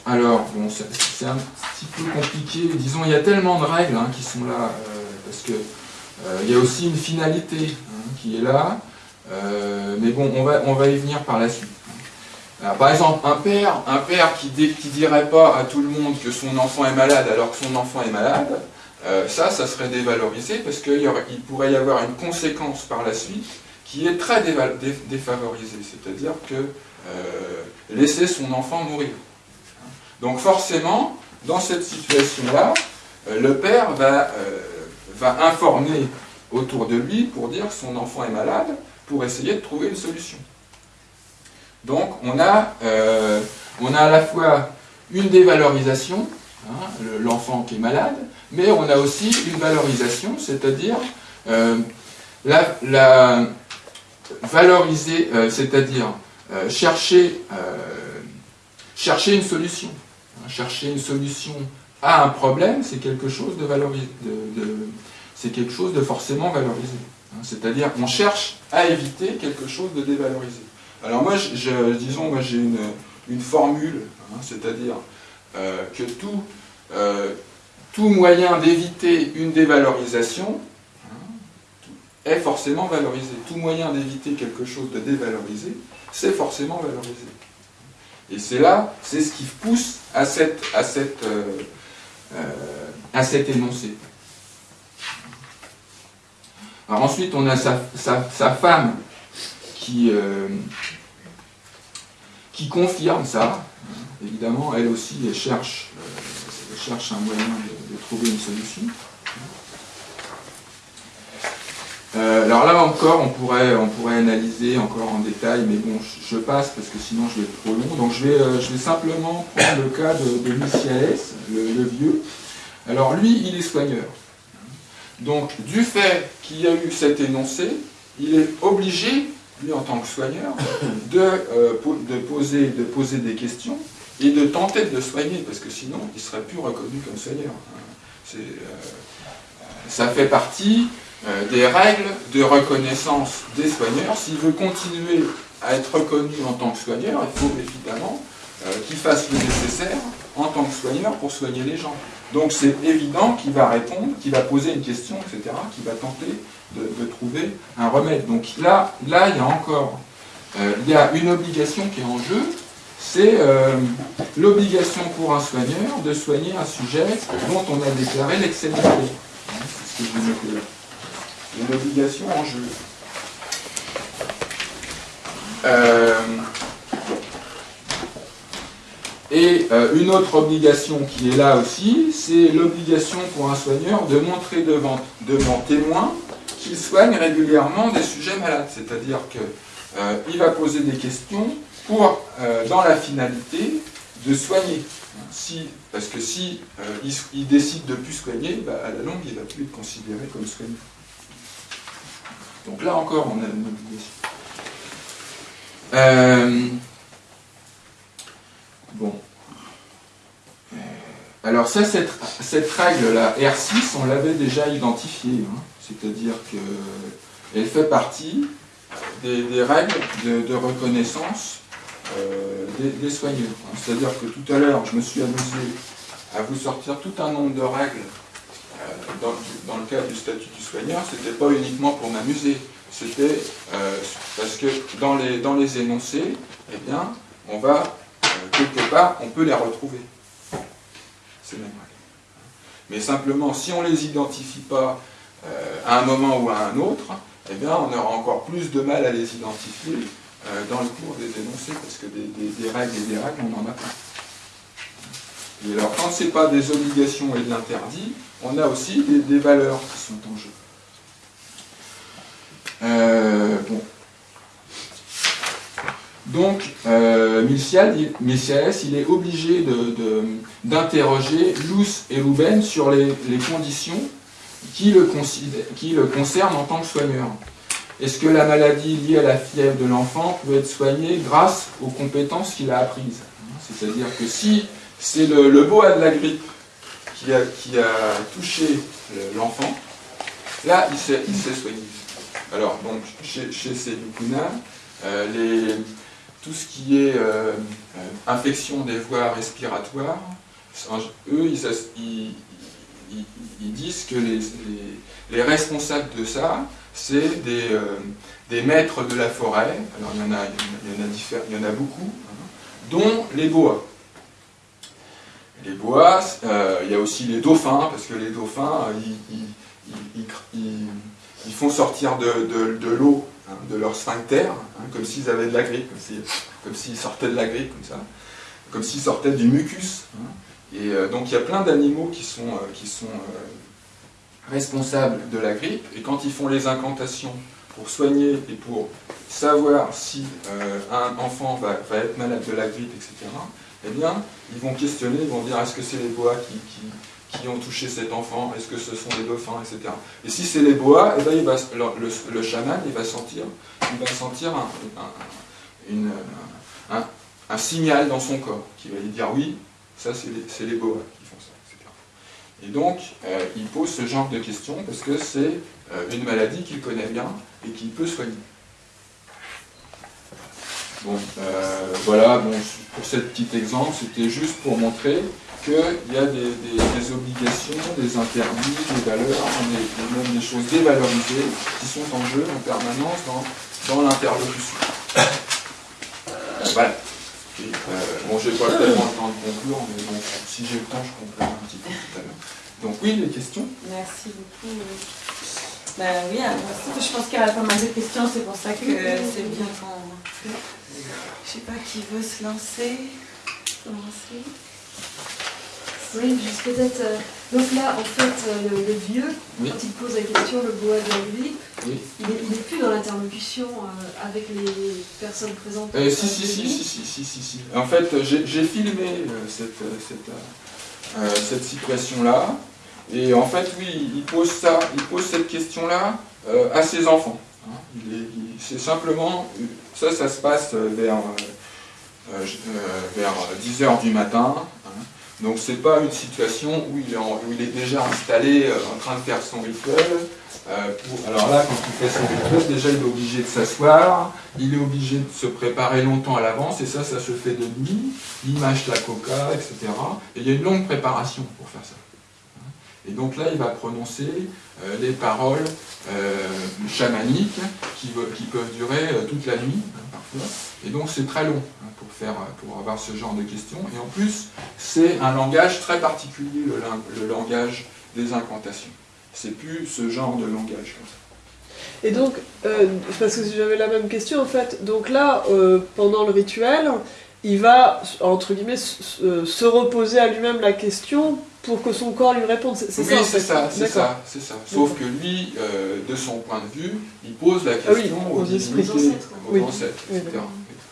alors, bon, c'est un petit peu compliqué. Disons, il y a tellement de règles hein, qui sont là, euh, parce que il y a aussi une finalité hein, qui est là. mais bon, on va, on va y venir par la suite par exemple, un père, un père qui ne dirait pas à tout le monde que son enfant est malade alors que son enfant est malade, euh, ça, ça serait dévalorisé parce qu'il pourrait y avoir une conséquence par la suite qui est très défavorisée, c'est-à-dire que euh, laisser son enfant mourir. Donc forcément, dans cette situation-là, euh, le père va, informer autour de lui pour dire son enfant est malade, pour essayer de trouver une solution. Donc on a, euh, on a à la fois une dévalorisation, hein, l'enfant qui est malade, mais on a aussi une valorisation, c'est-à-dire euh, la, valoriser, euh, c'est-à-dire chercher, chercher une solution. Hein, chercher une solution à un problème, c'est quelque chose de forcément valorisé. Hein, c'est-à-dire qu'on cherche à éviter quelque chose de dévalorisé. Alors moi, je, disons, moi j'ai une, formule, hein, c'est-à-dire euh, que tout, euh, tout moyen d'éviter une dévalorisation hein, est forcément valorisé. Tout moyen d'éviter quelque chose de dévalorisé, c'est forcément valorisé. Et c'est là, c'est ce qui pousse à, cette, à, cette, euh, à cet énoncé. Alors ensuite, on a sa, sa femme qui, euh, qui confirme ça. Évidemment, elle aussi, cherche, euh, cherche un moyen de, trouver une solution. Euh, alors là encore, on pourrait, on pourrait analyser encore en détail, mais bon, je, passe parce que sinon je vais être trop long. Donc je vais, je vais simplement prendre le cas de, de le, le, vieux. Alors lui, il est soigneur. Donc du fait qu'il y a eu cet énoncé, il est obligé en tant que soigneur, de, euh, de, poser, de poser des questions et de tenter de le soigner, parce que sinon, il ne serait plus reconnu comme soigneur. Euh, ça fait partie euh, des règles de reconnaissance des soigneurs. S'il veut continuer à être reconnu en tant que soigneur, il faut évidemment qu'il fasse le nécessaire en tant que soigneur pour soigner les gens. Donc c'est évident qu'il va répondre, qu'il va poser une question, etc., qu'il va tenter de, trouver un remède. Donc là, là il y a encore euh, il y a une obligation qui est en jeu, c'est euh, l'obligation pour un soigneur de soigner un sujet dont on a déclaré l'excellence. C'est ce que je vais là. Une obligation en jeu. Euh, Et une autre obligation qui est là aussi, c'est l'obligation pour un soigneur de montrer devant, devant témoin qu'il soigne régulièrement des sujets malades. C'est-à-dire qu'il va poser des questions pour, dans la finalité, de soigner. Si, parce que si il, décide de plus soigner, bah, à la longue, il ne va plus être considéré comme soignant. Donc là encore, on a une obligation. Euh, bon. Euh, alors ça, cette, règle-là, R6, on l'avait déjà identifiée. Hein. C'est-à-dire qu'elle fait partie des, règles de, reconnaissance euh, des, soigneurs. Hein. C'est-à-dire que tout à l'heure, je me suis amusé à vous sortir tout un nombre de règles dans, le cadre du statut du soigneur, ce n'était pas uniquement pour m'amuser, c'était euh, parce que dans les, énoncés, eh bien, on va, euh, quelque part, on peut les retrouver, ces mêmes règles. Mais simplement, si on ne les identifie pas euh, à un moment ou à un autre, eh bien, on aura encore plus de mal à les identifier dans le cours des énoncés, parce que des, règles et des règles, on n'en a pas. Et alors, quand ce n'est pas des obligations et de l'interdit, on a aussi des, valeurs qui sont en jeu. Euh, bon. Donc, euh, il est obligé d'interroger de, Luce et Ruben sur les, conditions qui le, concernent en tant que soigneur. Est-ce que la maladie liée à la fièvre de l'enfant peut être soignée grâce aux compétences qu'il a apprises? C'est-à-dire que si c'est le, le boa de la grippe qui a, touché l'enfant, là, il s'est soigné. Alors, donc, chez, ces euh, tout ce qui est euh, euh, infection des voies respiratoires, eux, ils, disent que les, les, responsables de ça, c'est des, des, maîtres de la forêt, alors il y en a, il y en a, il y en a beaucoup, hein, dont les boas les bois, euh, il y a aussi les dauphins, parce que les dauphins, ils, font sortir de, l'eau, hein, de leur sphincter, hein, comme s'ils avaient de la grippe, comme s'ils sortaient de la grippe, comme ça, comme s'ils sortaient du mucus. Et euh, donc il y a plein d'animaux qui sont, euh, sont responsables de la grippe, et quand ils font les incantations pour soigner et pour savoir si un enfant va, être malade de la grippe, etc., eh bien, ils vont questionner, ils vont dire est-ce que c'est les bois qui, ont touché cet enfant, est-ce que ce sont les dauphins, etc. Et si c'est les bois, eh bien, le, chaman va sentir, il va sentir un, signal dans son corps qui va lui dire oui, ça c'est les, bois qui font ça, etc. Et donc, euh, il pose ce genre de questions parce que c'est euh, une maladie qu'il connaît bien et qu'il peut soigner. Bon, euh, voilà, bon, pour ce petit exemple, c'était juste pour montrer qu'il y a des, obligations, des interdits, des valeurs, des, même des choses dévalorisées qui sont en jeu en permanence dans, l'interlocution. Voilà. Bon, j'ai pas tellement le temps de conclure, mais bon, si j'ai le temps, je conclurai un petit peu tout à l'heure. Donc oui, les questions? Merci beaucoup. Ben oui, merci. Je pense qu'il y a pas mal de questions, c'est pour ça que c'est bien qu'on je sais pas qui veut se lancer. Oui, juste peut-être. Euh, donc là, en fait, euh, le, vieux, quand il pose la question, le bois de vie, il n'est plus dans l'interlocution euh, avec les personnes présentes. si, si, si, si, si, si, si, En fait, j'ai filmé cette, cette, cette situation-là. Et en fait, oui, il pose ça, il pose cette question-là à ses enfants. Hein. C'est simplement ça, ça se passe vers, vers 10h du matin. Donc c'est pas une situation où il, est déjà installé en train de faire son rituel. alors là, quand il fait son rituel, déjà il est obligé de s'asseoir, il est obligé de se préparer longtemps à l'avance, et ça, ça se fait de nuit, il mâche la coca, etc. Et il y a une longue préparation pour faire ça. Et donc là, il va prononcer euh, les paroles euh, chamaniques qui, peuvent durer euh, toute la nuit, hein, parfois. Et donc c'est très long hein, faire, pour avoir ce genre de questions. Et en plus, c'est un langage très particulier, le, langage des incantations. C'est plus ce genre de langage comme ça. Et donc, parce que j'avais la même question en fait, donc là, pendant le rituel, il va, entre guillemets, se reposer à lui-même la question pour que son corps lui réponde. C'est oui, ça, c'est ça, c'est ça, c'est ça. Sauf que lui, euh, de son point de vue, il pose la ah question aux, divinités, aux ancêtres, etc.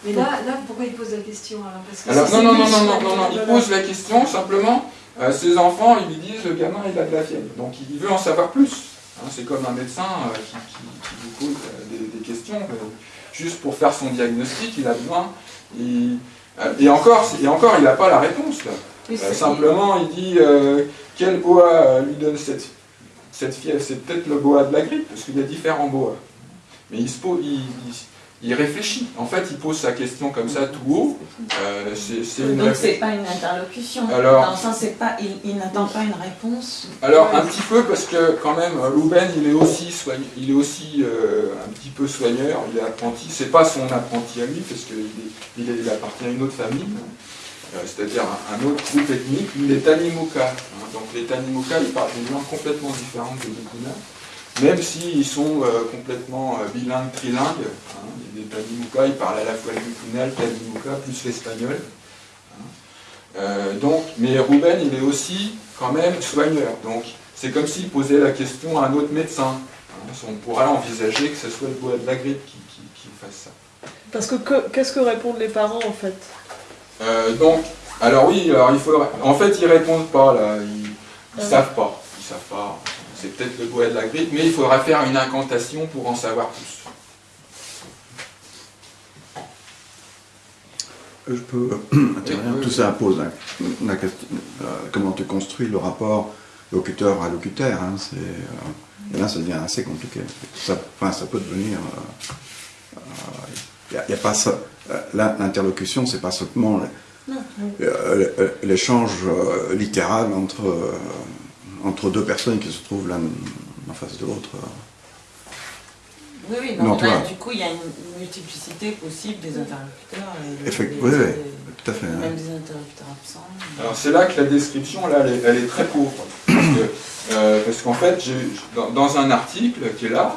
Mais là, là, pourquoi il pose la question alors, Parce que alors non, non, non, non, non, non, il pose la question simplement. Euh, ses enfants, ils lui disent le gamin, il a de la fièvre. Donc il veut en savoir plus. Hein, c'est comme un médecin euh, qui, qui, vous pose des, des questions. juste pour faire son diagnostic, il a besoin. et, encore, et encore, il n'a pas la réponse. Là. Euh, simplement, il dit euh, quel bois euh, lui donne cette, cette fièvre? C'est peut-être le bois de la grippe, parce qu'il y a différents bois. Mais il, se pose, il, réfléchit. En fait, il pose sa question comme ça tout haut. c'est une Donc c'est pas une interlocution. Alors, Dans le sens, pas, il, n'attend pas une réponse. Alors un petit peu parce que quand même, Louben, il est aussi il est aussi un petit peu soigneur. Il est apprenti. C'est pas son apprenti à lui parce qu'il il, il appartient à une autre famille. Euh, c'est-à-dire un, autre groupe ethnique, les Tanimuka. Hein. Donc les Tanimuka, ils parlent des langues complètement différentes des Bukuna, même s'ils sont euh, complètement euh, bilingues, trilingues. Hein. Les Tanimuka, ils parlent à la fois le Bukuna, le Tanimuka, plus l'espagnol. Hein. donc, mais Ruben, il est aussi quand même soigneur. Donc c'est comme s'il posait la question à un autre médecin. On pourrait envisager que ce soit le bois de la grippe qui, qui fasse ça. Parce que qu'est-ce que répondent les parents en fait? Euh, donc, alors oui, alors il faudrait... En fait, ils répondent pas, là. Ils, ne savent pas. Ils savent pas. C'est peut-être le bois de la grippe, mais il faudra faire une incantation pour en savoir plus. Je peux intervenir. Tout ça pose la, question, euh, comment tu construis le rapport locuteur à locuteur. Hein, euh, et là, ça devient assez compliqué. Ça, enfin, ça peut devenir. Il n'y a, pas ça. Euh, l'interlocution, c'est pas seulement euh, l'échange euh, littéral entre, entre deux personnes qui se trouvent l'un en face de l'autre. Oui, oui, donc là, du coup, il y a une multiplicité possible des interlocuteurs. Effectivement, oui, oui, tout à fait. Même des interlocuteurs absents. Alors c'est là que la description, là, elle est, très pauvre. Parce qu'en fait, dans, dans, un article qui est là,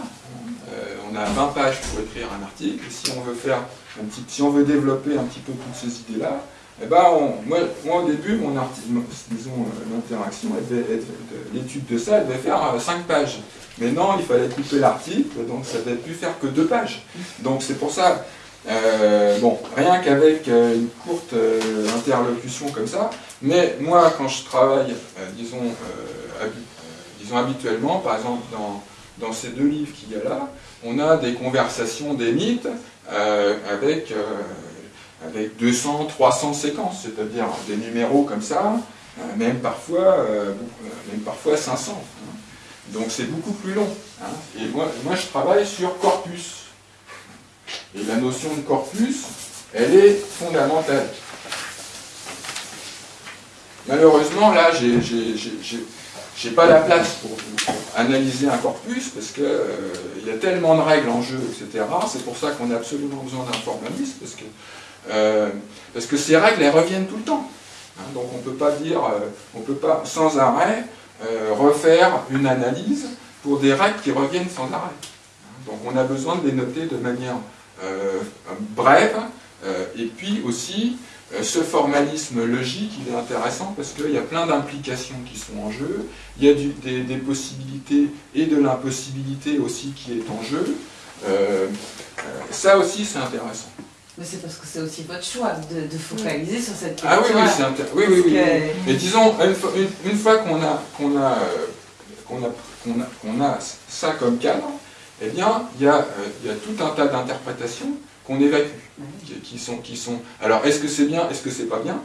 on a 20 pages pour écrire un article. Si on veut faire si on veut développer un petit peu toutes ces idées-là, eh ben moi, au début, mon disons, euh, l'interaction, l'étude de ça, elle devait faire 5 euh, pages. Mais non, il fallait couper l'article, donc ça devait plus faire que 2 pages. Donc c'est pour ça, euh, bon, rien qu'avec une courte interlocution comme ça, mais moi, quand je travaille, disons, disons habituellement, par exemple, dans, dans ces deux livres qu'il y a là, on a des conversations des mythes avec, avec 200, 300 séquences, c'est-à-dire des numéros comme ça, euh, même, parfois, même parfois 500. Hein. Donc c'est beaucoup plus long. Hein. Et moi, moi, je travaille sur corpus. Et la notion de corpus, elle est fondamentale. Malheureusement, là, j'ai pas la place pour, analyser un corpus parce qu'il euh, y a tellement de règles en jeu, etc. C'est pour ça qu'on a absolument besoin d'un formaliste parce que, euh, parce que ces règles, elles reviennent tout le temps. Hein. donc on ne peut pas dire, euh, on peut pas sans arrêt refaire une analyse pour des règles qui reviennent sans arrêt. Hein. donc on a besoin de les noter de manière brève et puis aussi euh, ce formalisme logique, il est intéressant parce qu'il y a plein d'implications qui sont en jeu, il y a des, possibilités et de l'impossibilité aussi qui est en jeu. Euh, euh, ça aussi, c'est intéressant. Mais c'est parce que c'est aussi votre choix de, focaliser sur cette question. Ah oui, oui, c'est intéressant. Oui, oui, oui. Mais disons, une fois, qu'on a, qu'on a, qu'on a, qu'on a, a, ça comme cadre, eh bien, il y a, il y a tout un tas d'interprétations qu'on évacue, qui, sont, qui sont... Alors, est-ce que c'est bien, est-ce que c'est pas bien?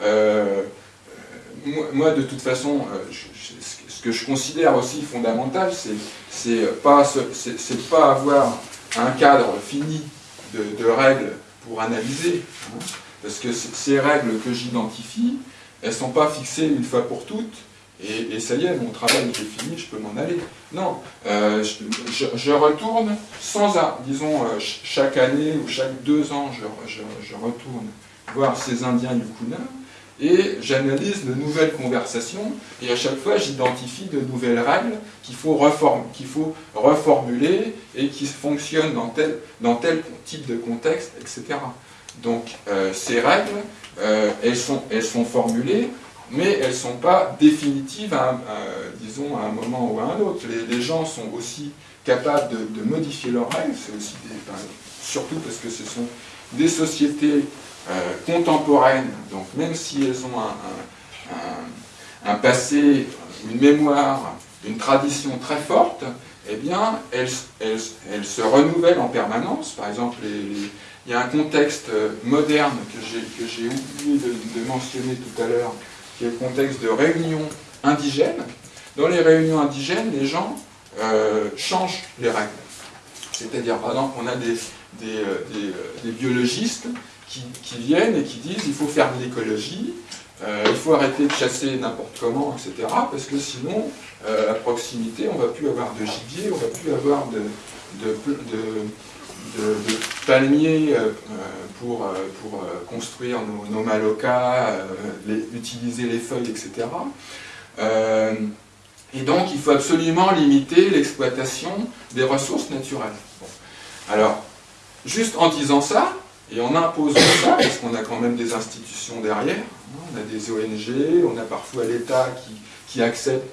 Euh, moi, de toute façon, euh, ce que je considère aussi fondamental, c'est pas, c'est pas avoir un cadre fini de, règles pour analyser, hein, parce que ces règles que j'identifie, elles sont pas fixées une fois pour toutes, et, ça y est, mon travail est fini, je peux m'en aller. Non, euh, je, retourne sans, disons, euh, chaque année ou chaque deux ans, je, retourne voir ces Indiens Yukuna, et j'analyse de nouvelles conversations, et à chaque fois j'identifie de nouvelles règles qu'il faut, faut, reformuler et qui fonctionnent dans tel, type de contexte, etc. Donc ces règles, elles, sont, elles sont formulées, mais elles ne sont pas définitives, à, disons, à un moment ou à un autre. Les, gens sont aussi capables de, modifier leurs règles, surtout parce que ce sont des sociétés contemporaines, donc même si elles ont un, passé, une mémoire, une tradition très forte, eh bien, elle, se renouvelle en permanence. Par exemple, il y a un contexte euh, moderne que j'ai oublié de, mentionner tout à l'heure, qui est le contexte de réunions indigènes. Dans les réunions indigènes, les gens euh, changent les règles. C'est-à-dire, par exemple, on a des, euh, biologistes qui, viennent et qui disent il faut faire de l'écologie, il faut arrêter de chasser n'importe comment, etc. Parce que sinon, euh, à proximité, on ne va plus avoir de gibier, on ne va plus avoir de, palmiers euh, pour, euh, pour construire nos, malocas, utiliser les feuilles, etc. et donc, il faut absolument limiter l'exploitation des ressources naturelles. Alors, juste en disant ça, et en imposant ça, parce qu'on a quand même des institutions derrière, hein, on a des ONG, on a parfois l'État qui, qui accepte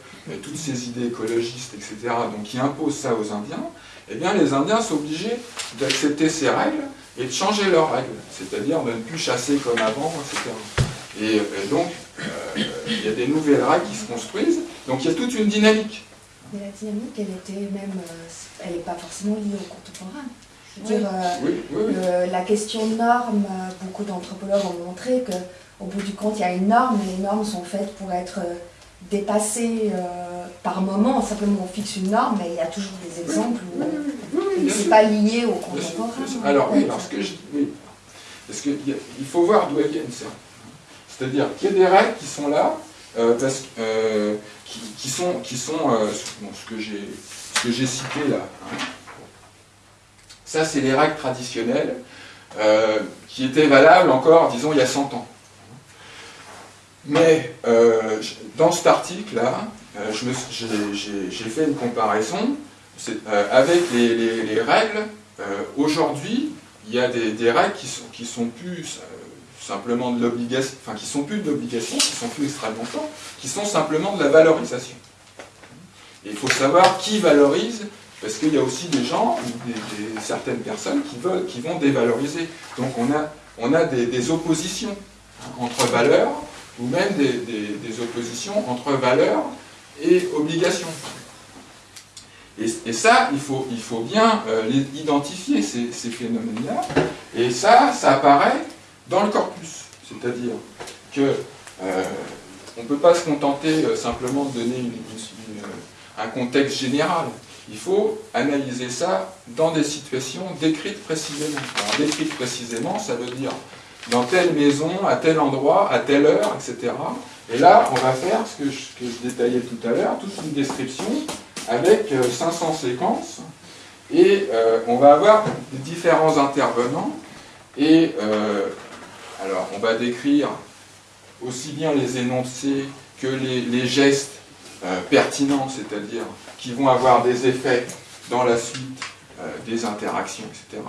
toutes ces idées écologistes, etc., donc qui imposent ça aux Indiens, eh bien les Indiens sont obligés d'accepter ces règles et de changer leurs règles, c'est-à-dire de ne plus chasser comme avant, etc. Et, donc, euh, il y a des nouvelles règles qui se construisent, donc il y a toute une dynamique. Mais la dynamique, elle était même, euh, elle n'est pas forcément liée au contemporain. Dire, euh, la question de normes, beaucoup d'anthropologues ont montré qu'au bout du compte, il y a une norme, et les normes sont faites pour être dépasser euh, par moment, simplement on fixe une norme, mais il y a toujours des exemples où oui, c'est pas lié au contemporain. Alors oui, alors ce que je oui, parce qu'il faut voir d'où elles viennent ça. C'est-à-dire qu'il y a des règles qui sont là, euh, parce, euh, qui, sont, qui sont ce que j'ai ce que j'ai cité là. Hein. Ça, c'est les règles traditionnelles qui étaient valables encore, disons, il y a 100 ans. Mais euh, dans cet article-là, euh, j'ai fait une comparaison euh, avec les, règles. Aujourd'hui, il y a des, règles qui sont, sont plus simplement de l'obligation, enfin qui sont plus de l'obligation, qui sont plus extrêmement fortes, qui sont simplement de la valorisation. Il faut savoir qui valorise, parce qu'il y a aussi des gens, certaines personnes qui, veulent, qui vont dévaloriser. Donc on a, on a des oppositions entre valeurs ou même des, oppositions entre valeurs et obligations. Et, ça, il faut, il faut bien euh, identifier ces, phénomènes-là, et ça, ça apparaît dans le corpus. C'est-à-dire que euh, on ne peut pas se contenter euh, simplement de donner un contexte général. Il faut analyser ça dans des situations décrites précisément. Alors, décrites précisément, ça veut dire dans telle maison, à tel endroit, à telle heure, etc. Et là, on va faire ce que je, détaillais tout à l'heure, toute une description avec 500 euh, séquences. Et euh, on va avoir différents intervenants. Et euh, alors, on va décrire aussi bien les énoncés que les, gestes pertinents, c'est-à-dire qui vont avoir des effets dans la suite des interactions, etc.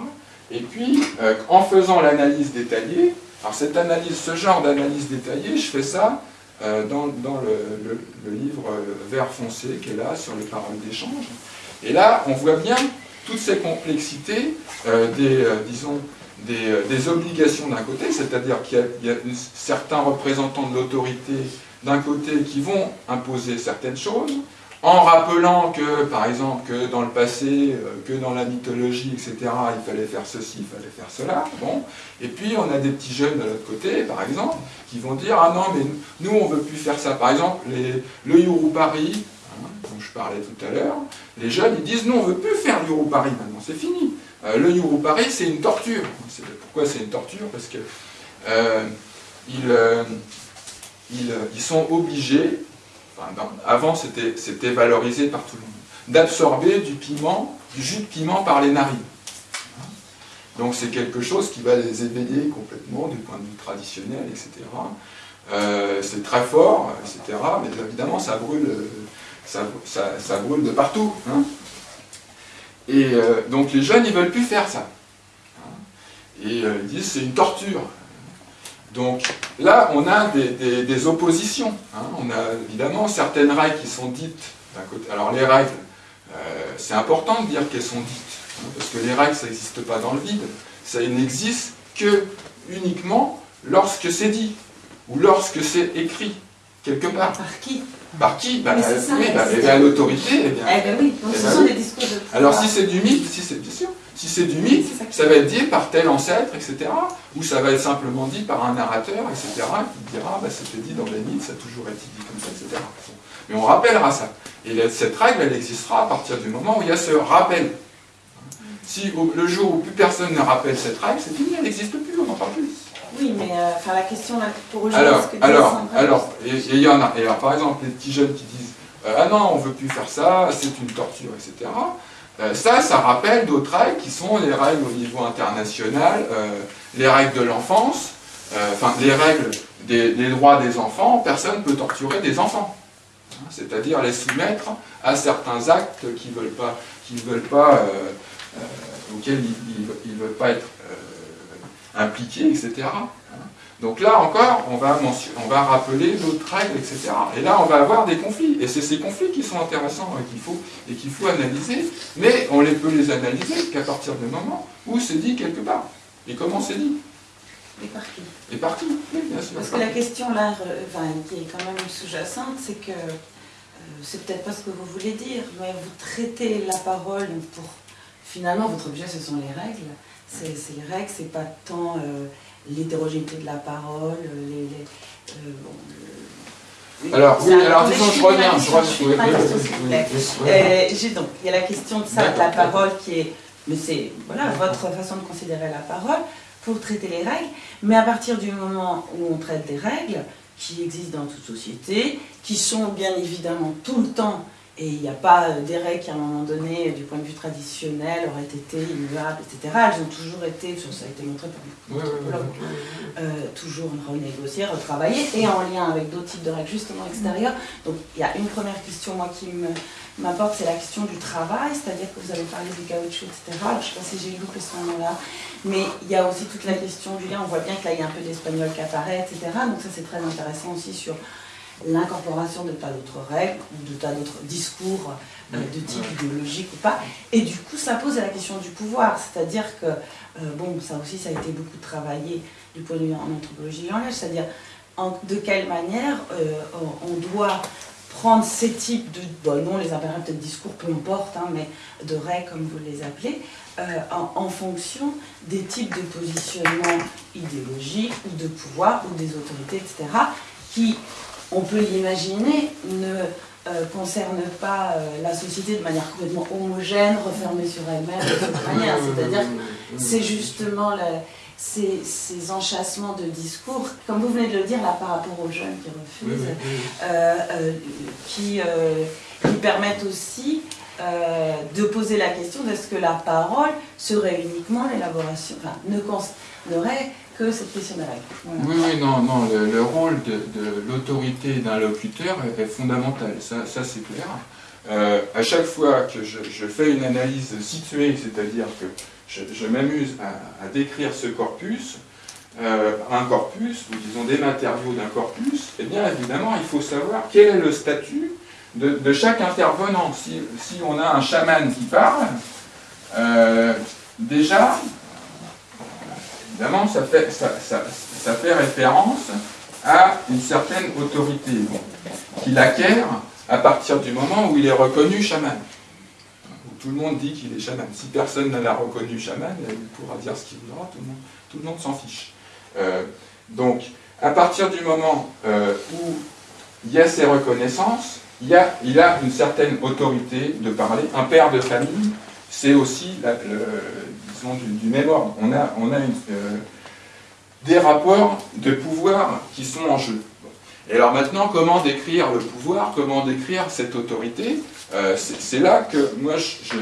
Et puis, euh, en faisant l'analyse détaillée, alors cette analyse, ce genre d'analyse détaillée, je fais ça euh, dans, le, livre euh, Vert foncé qui est là, sur les paroles d'échange. Et là, on voit bien toutes ces complexités des, disons, des, obligations d'un côté, c'est-à-dire qu'il y, a certains représentants de l'autorité d'un côté qui vont imposer certaines choses, en rappelant que, par exemple, que dans le passé, euh, que dans la mythologie, etc., il fallait faire ceci, il fallait faire cela, bon. Et puis, on a des petits jeunes de l'autre côté, par exemple, qui vont dire, ah non, mais nous, on ne veut plus faire ça. Par exemple, le Yurupari, hein, dont je parlais tout à l'heure, les jeunes, ils disent, nous, on ne veut plus faire le Yurupari maintenant, c'est fini. Euh, le Yurupari, c'est une torture. Pourquoi c'est une torture? Parce que euh, ils sont obligés avant c'était valorisé par tout le monde, d'absorber du piment, du jus de piment par les narines. Donc c'est quelque chose qui va les éveiller complètement du point de vue traditionnel, etc. Euh, c'est très fort, etc. Mais évidemment, ça brûle, ça, brûle de partout. Hein. Et euh, donc les jeunes, ils ne veulent plus faire ça. et ils disent c'est une torture. Donc là, on a des, oppositions. Hein. On a évidemment certaines règles qui sont dites d'un côté. Alors les règles, c'est important de dire qu'elles sont dites, hein, parce que les règles, ça n'existe pas dans le vide. Ça n'existe que uniquement lorsque c'est dit, ou lorsque c'est écrit, quelque part. Par qui? Par qui? Bah, Oui, bah, eh bien, l'autorité. Eh bien, eh bien oui, donc eh ce ben sont des discours de Alors si c'est du mythe, si c'est bien sûr, si c'est du mythe, ça va être dit par tel ancêtre, etc. Ou ça va être simplement dit par un narrateur, etc. qui dira, bah, c'était dit dans les mythes, ça a toujours été dit comme ça, etc. Mais on rappellera ça. Et cette règle, elle existera à partir du moment où il y a ce rappel. Si le jour où plus personne ne rappelle cette règle, c'est fini, elle n'existe plus, on n'en parle plus. Oui, mais euh, enfin, la question là, pour aujourd'hui, alors, que alors, alors, et il y en a. Et alors, par exemple, les petits jeunes qui disent euh, Ah non, on ne veut plus faire ça, c'est une torture, etc. Euh, ça, ça rappelle d'autres règles qui sont les règles au niveau international, les règles de l'enfance, enfin, les règles des, droits des enfants. Personne ne peut torturer des enfants. Hein, c'est-à-dire les soumettre à certains actes pas, veulent pas, auxquels ils ne veulent pas être impliqués, etc. Donc là encore, on va, on va rappeler d'autres règles, etc. Et là, on va avoir des conflits. Et c'est ces conflits qui sont intéressants et qu'il faut, et qu'il faut analyser. Mais on les peut les analyser qu'à partir du moment où c'est dit quelque part. Et comment c'est dit? Et par qui Et par qui, oui, bien sûr. Parce que la question là, enfin, qui est quand même sous-jacente, c'est que, euh, c'est peut-être pas ce que vous voulez dire, mais vous traitez la parole pour... Finalement, votre objet, ce sont les règles c'est les règles, c'est pas tant euh, l'hétérogénéité de la parole, les, alors, oui, alors disons, je reviens, je. J'ai donc, il y a la question de ça, de la parole qui est, mais c'est, voilà, votre façon de considérer la parole pour traiter les règles, mais à partir du moment où on traite des règles qui existent dans toute société, qui sont bien évidemment tout le temps et il n'y a pas euh, des règles qui, à un moment donné, du point de vue traditionnel, auraient été immuables, etc. Elles ont toujours été, ça a été montré par beaucoup d'anthropologues, euh, toujours renégociées, retravaillées, et en lien avec d'autres types de règles, justement extérieures. Donc il y a une première question, moi, qui m'importe, c'est la question du travail, c'est-à-dire que vous avez parlé du caoutchouc, etc. je ne sais pas si j'ai loupé ce moment-là, mais il y a aussi toute la question du lien. On voit bien que là, il y a un peu d'espagnol qui apparaît, etc. Donc ça, c'est très intéressant aussi sur l'incorporation de tas d'autres règles, de tas d'autres discours euh, de type idéologique ou pas. Et du coup, ça pose la question du pouvoir, c'est-à-dire que, euh, bon, ça aussi, ça a été beaucoup travaillé du point de vue en anthropologie en langage, c'est-à-dire de quelle manière euh, on doit prendre ces types de, bon, non, les appellera peut-être discours, peu importe, hein, mais de règles, comme vous les appelez, en, en, fonction des types de positionnement idéologiques ou de pouvoir ou des autorités, etc., qui on peut l'imaginer, ne euh, concerne pas euh, la société de manière complètement homogène, refermée sur elle-même, de cette manière. C'est-à-dire que c'est justement ces, enchâssements de discours, comme vous venez de le dire là par rapport aux jeunes qui refusent, euh, qui, permettent aussi de poser la question de ce que la parole serait uniquement l'élaboration, enfin, ne cette question de Oui, oui, non, non, le, rôle de, l'autorité d'un locuteur est, fondamental, ça, c'est clair. Euh, à chaque fois que je, fais une analyse située, c'est-à-dire que je, m'amuse à, décrire ce corpus, euh, un corpus, ou disons des matériaux d'un corpus, eh bien évidemment il faut savoir quel est le statut de, chaque intervenant. Si, on a un chaman qui parle, euh, déjà Évidemment, ça fait, ça, fait référence à une certaine autorité qu'il acquiert à partir du moment où il est reconnu chaman. Tout le monde dit qu'il est chaman. Si personne ne l'a reconnu chaman, il pourra dire ce qu'il voudra, tout le monde, s'en fiche. Euh, donc, à partir du moment euh, où il y a ces reconnaissances, il, a, il a une certaine autorité de parler. Un père de famille, c'est aussi le, du, même ordre. On a, euh, des rapports de pouvoir qui sont en jeu. Et alors maintenant, comment décrire le pouvoir, comment décrire cette autorité euh, C'est là que moi, je,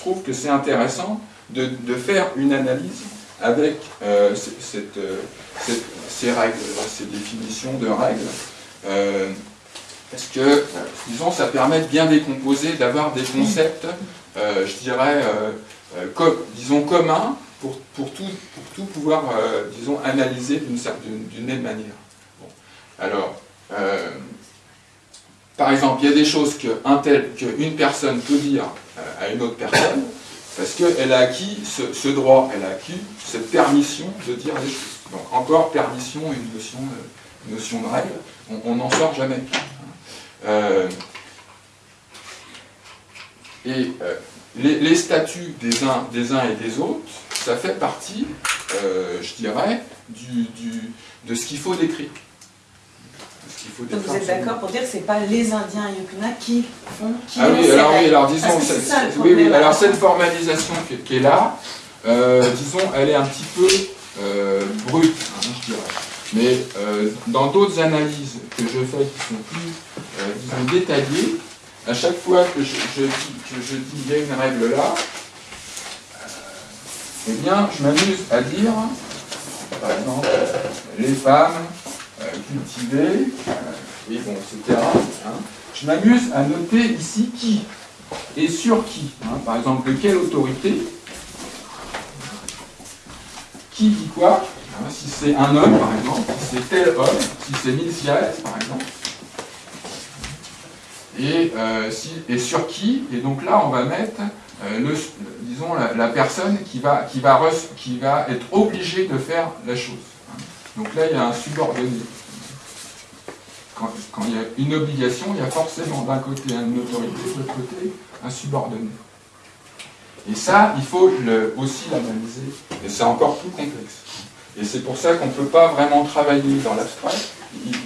trouve que c'est intéressant de, faire une analyse avec euh, cette, ces règles, ces définitions de règles, parce que, disons, ça permet de bien décomposer, d'avoir des concepts, je dirais, euh, disons communs, pour, pour, tout, pour tout pouvoir, disons, analyser d'une même manière. Alors, par exemple, il y a des choses qu'une personne peut dire à une autre personne, parce qu'elle a acquis ce, droit, elle a acquis cette permission de dire les choses. Donc encore permission, une notion, une notion de règle, on n'en sort jamais. Euh, et euh, les, statuts des uns, des uns et des autres, ça fait partie, euh, je dirais, du, de ce qu'il faut décrire. Donc vous êtes d'accord pour dire que ce n'est pas les Indiens Yukuna qui font qui Ah oui, alors, oui, alors disons, oui, oui, alors cette formalisation qui, est là, disons, elle est un petit peu brute, hein, je dirais. Mais dans d'autres analyses que je fais qui sont plus euh, disons, détaillé. À chaque fois que je, dis il y a une règle là, euh, eh bien, je m'amuse à dire, par exemple, les femmes euh, cultivées, oui, bon, etc. Hein. je m'amuse à noter ici qui et sur qui. Hein. par exemple, de quelle autorité, qui dit quoi, hein. si c'est un homme, par exemple, si c'est tel homme, si c'est Milciades, par exemple et, euh, et sur qui, et donc là on va mettre, euh, disons, la, personne qui va, qui, va qui va être obligée de faire la chose. Donc là il y a un subordonné. Quand, il y a une obligation, il y a forcément d'un côté une autorité, de l'autre côté un subordonné. Et ça, il faut aussi l'analyser, et c'est encore plus complexe. Et c'est pour ça qu'on ne peut pas vraiment travailler dans l'abstrait,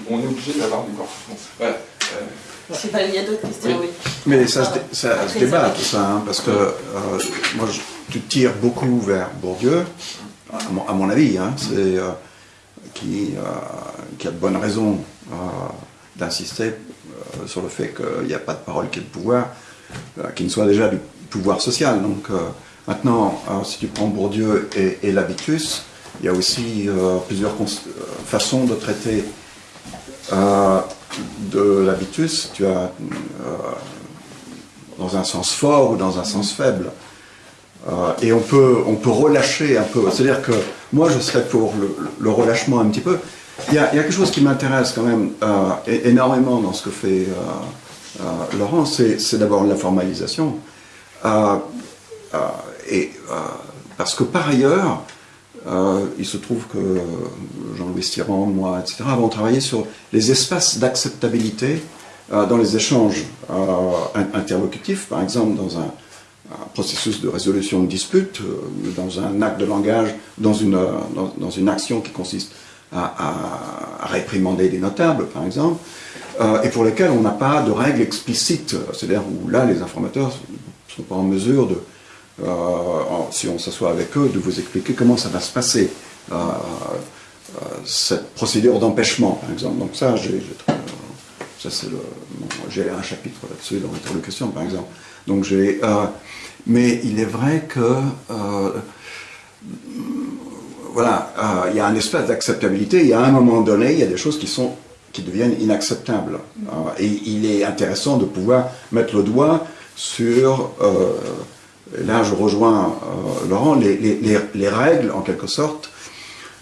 on est obligé d'avoir des correspondances. Voilà. Euh, il y a d'autres questions, oui. Mais ça, se, ça se débat tout ça, hein, parce que euh, moi, je, tu tires beaucoup vers Bourdieu, à mon, avis, hein, c'est, euh, qui, euh, qui, a de bonnes raisons d'insister sur le fait qu'il n'y a pas de parole qui est de pouvoir, qui ne soit déjà du pouvoir social. Donc maintenant, si tu prends Bourdieu et, et l'habitus, il y a aussi plusieurs façons de traiter de l'habitus, tu as euh, dans un sens fort ou dans un sens faible. Euh, et on peut, on peut relâcher un peu. C'est-à-dire que moi, je serais pour le, relâchement un petit peu. Il y a, quelque chose qui m'intéresse quand même euh, énormément dans ce que fait Laurent, c'est d'abord la formalisation. et, parce que par ailleurs, euh, il se trouve que Jean-Louis Tirand, moi, etc., avons travaillé sur les espaces d'acceptabilité euh, dans les échanges euh, interlocutifs, par exemple dans un, processus de résolution de dispute, dans un acte de langage, dans une, action qui consiste à, réprimander des notables, par exemple, et pour lesquels on n'a pas de règles explicites, c'est-à-dire où là les informateurs ne sont pas en mesure de, euh, si on s'assoit avec eux, de vous expliquer comment ça va se passer, euh, euh, cette procédure d'empêchement, par exemple. Donc ça, j'ai un chapitre là-dessus dans l'introduction, par exemple. Donc j'ai, mais il est vrai que voilà, il y a un espace d'acceptabilité. Il y a un moment donné, il y a des choses qui sont qui deviennent inacceptables. et il est intéressant de pouvoir mettre le doigt sur là je rejoins euh, Laurent, les, règles en quelque sorte,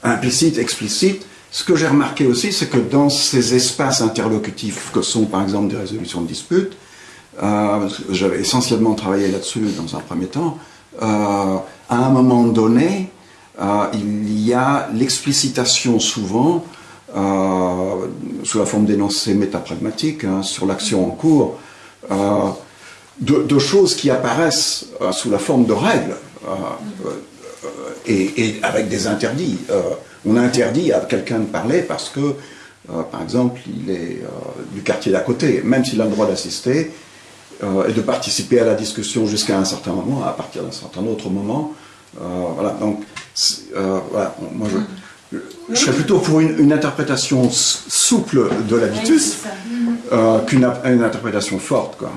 implicites, explicites. Ce que j'ai remarqué aussi, c'est que dans ces espaces interlocutifs que sont par exemple des résolutions de disputes, euh, j'avais essentiellement travaillé là-dessus dans un premier temps, euh, à un moment donné, il y a l'explicitation souvent, sous la forme d'énoncés métapragmatiques, hein, sur l'action en cours, de, choses qui apparaissent euh, sous la forme de règles euh, euh, et, avec des interdits. on interdit à quelqu'un de parler parce que, par exemple, il est du quartier d'à côté, même s'il a le droit d'assister et de participer à la discussion jusqu'à un certain moment, à partir d'un certain autre moment. voilà, donc, voilà, moi je, je serais plutôt pour une, interprétation souple de l'habitus qu'une interprétation forte. Quoi.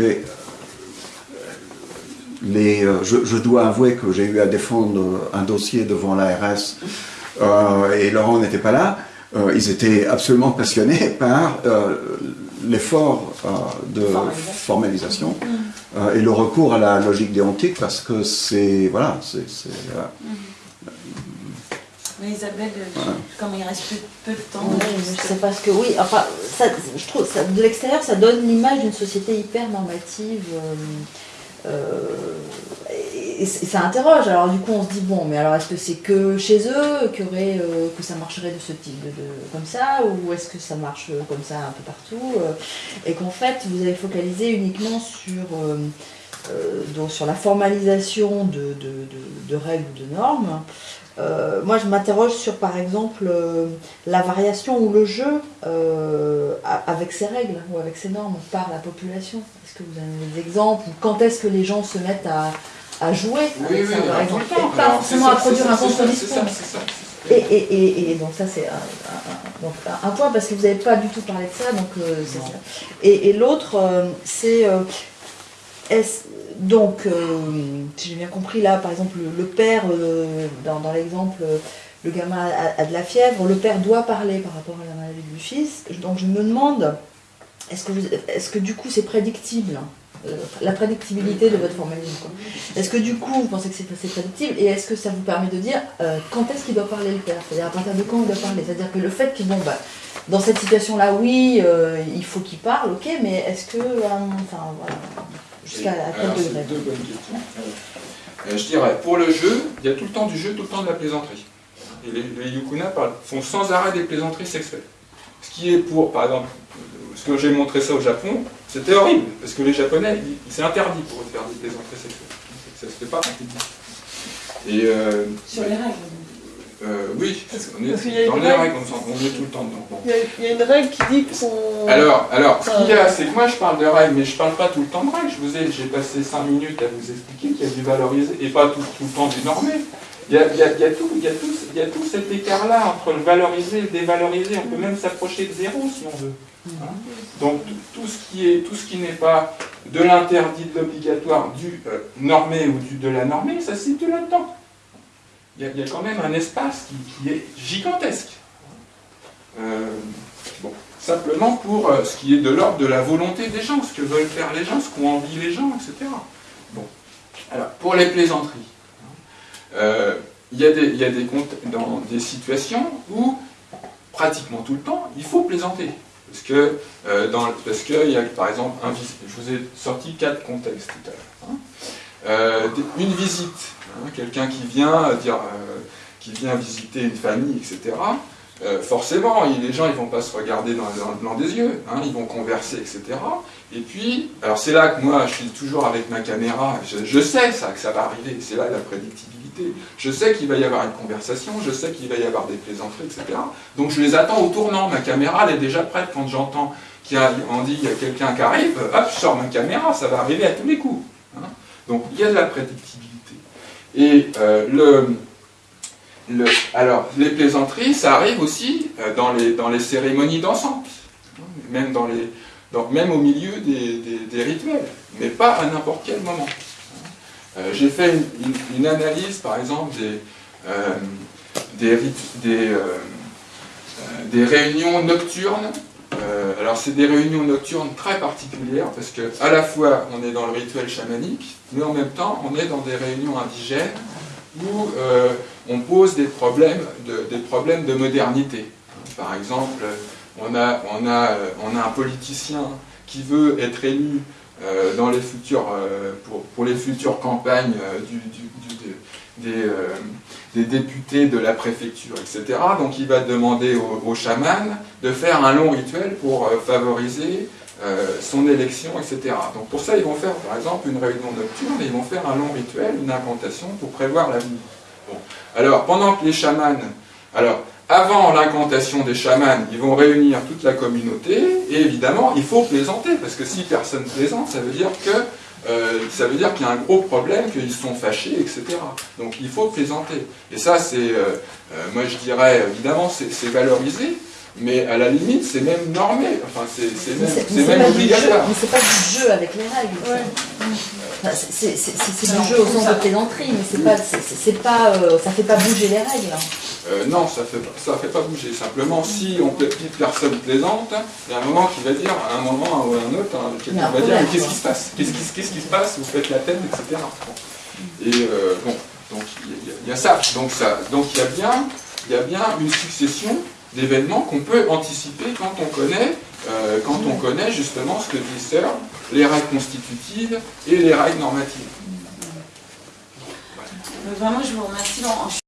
Mais les, euh, je, dois avouer que j'ai eu à défendre un dossier devant l'ARS euh, et Laurent n'était pas là. Euh, ils étaient absolument passionnés par l'effort de formalisation. et le recours à la logique déontique parce que c'est voilà, c'est oui, Isabelle, comme il reste peu, de temps. c'est parce que oui, enfin, ça, je trouve ça, de l'extérieur, ça donne l'image d'une société hyper normative. Euh, euh, et, ça interroge. Alors du coup, on se dit bon, mais alors est-ce que c'est que chez eux euh, que ça marcherait de ce type, de, comme ça, ou est-ce que ça marche comme ça un peu partout Et qu'en fait, vous avez focalisé uniquement sur donc sur la formalisation de, de règles ou de normes. Euh, moi, je m'interroge sur, par exemple, euh, la variation ou le jeu euh, avec ces règles ou avec ces normes par la population. Est-ce que vous avez des exemples Quand est-ce que les gens se mettent à, jouer avec ça, par exemple Pas forcément à produire un contre-discours. Et, et, et, donc ça c'est un, un, point parce que vous n'avez pas du tout parlé de ça, donc c'est ça. Et, l'autre, c'est est-ce donc, euh, si j'ai bien compris, là, par exemple, le, père, euh, dans, l'exemple, le gamin a, de la fièvre, le père doit parler par rapport à la maladie du fils. Donc, je me demande, est-ce que, que du coup, c'est prédictible hein, euh, la prédictibilité de votre formalisme. Est-ce que du coup vous pensez que c'est prédictible et est-ce que ça vous permet de dire quand est-ce qu'il doit parler le père? C'est-à-dire à partir de quand il doit parler? C'est-à-dire que le fait que bon bah dans cette situation-là, oui, il faut qu'il parle, ok, mais est-ce que enfin voilà Jusqu'à quel Deux bonnes questions. Euh, je dirais, pour le jeu, il y a tout le temps du jeu, tout le temps de la plaisanterie. Et les, yukuna font sans arrêt des plaisanteries sexuelles. Ce qui est pour, par exemple, ce que j'ai montré ça au Japon, c'était horrible, parce que les Japonais, c'est interdit pour eux de faire des plaisanteries sexuelles. Ça se fait pas. Et, euh, Sur les règles euh, oui, on est dans les règles, on, est tout le temps dedans. Il, y a, une règle qui dit qu'on... Alors, alors ce qu'il y a, c'est que moi je parle de règles, mais je ne parle pas tout le temps de règles. Je vous ai, j'ai passé 5 minutes à vous expliquer qu'il y a du valorisé et pas tout, tout le temps du normé. Il y a, il y a, il y a tout, il y a tout, il y a tout cet écart-là entre le valorisé et le dévalorisé. On peut même s'approcher de zéro si on veut. Hein? Donc tout, ce qui est, tout ce qui n'est pas de l'interdit, de l'obligatoire, du euh, normé ou du, de la normée, ça se situe là-dedans il y, a quand même un espace qui, est gigantesque. Euh, simplement pour euh, ce qui est de l'ordre de la volonté des gens, ce que veulent faire les gens, ce qu'ont envie les gens, etc. Bon. Alors, pour les plaisanteries, euh, il y a, des, il y a des, dans des situations où, pratiquement tout le temps, il faut plaisanter. Parce que, y a, par exemple, un, je vous ai sorti quatre contextes tout à l'heure. Hein. une visite Hein, quelqu'un qui vient euh, dire, euh, qui vient visiter une famille, etc. Euh, forcément, les gens ils vont pas se regarder dans, le blanc des yeux, hein, ils vont converser, etc. Et puis, alors c'est là que moi je suis toujours avec ma caméra, je, sais ça, que ça va arriver, c'est là la prédictibilité. Je sais qu'il va y avoir une conversation, je sais qu'il va y avoir des plaisanteries, etc. Donc je les attends au tournant, ma caméra elle est déjà prête quand j'entends qu'on dit il y a quelqu'un qui arrive, hop, je sors ma caméra, ça va arriver à tous les coups. Hein. Donc il y a de la prédictibilité. Et euh, le, alors, les plaisanteries, ça arrive aussi euh, dans, les, dans les cérémonies d'ensemble, même, dans les, même au milieu des, rituels, mais pas à n'importe quel moment. Euh, j'ai fait une, analyse, par exemple, des, des, des réunions nocturnes euh, alors c'est des réunions nocturnes très particulières parce que à la fois on est dans le rituel chamanique, mais en même temps on est dans des réunions indigènes où euh, on pose des problèmes de, des problèmes de modernité. Par exemple, on a, on a, on a un politicien qui veut être élu euh, dans les futures, pour, pour, les futures campagnes du, des, des députés de la préfecture, etc. Donc il va demander au, chaman de faire un long rituel pour euh, favoriser euh, son élection, etc. Donc pour ça, ils vont faire par exemple une réunion nocturne et ils vont faire un long rituel, une incantation pour prévoir l'avenir. Bon. Alors pendant que les chamans, alors avant l'incantation des chamans, ils vont réunir toute la communauté et évidemment il faut plaisanter parce que si personne plaisante, ça veut dire que euh, ça veut dire qu'il y a un gros problème, qu'ils sont fâchés, etc. Donc il faut plaisanter. Et ça, c'est, euh, euh, moi je dirais, évidemment, c'est valorisé, mais à la limite, c'est même normé, enfin, c'est même, même obligatoire. Mais c'est pas du jeu avec les règles. c'est du jeu au sens de plaisanterie, mais c'est pas, c'est pas, ça fait pas bouger les règles. euh, non, ça ne fait, ça fait pas bouger. Simplement, si on personne plaisante, il y a un moment qui va dire, à un moment ou à un autre, hein, quelqu'un va dire, qu'est-ce qui se passe? Qu'est-ce qui, qui, se passe? Vous faites la tête, etc. Et euh, bon, donc il y, a ça. Donc ça, donc il y a bien, il y a bien une succession d'événements qu'on peut anticiper quand on connaît, euh, quand on connaît justement ce que dit Searle, les règles constitutives et les règles normatives. Vraiment, je vous remercie.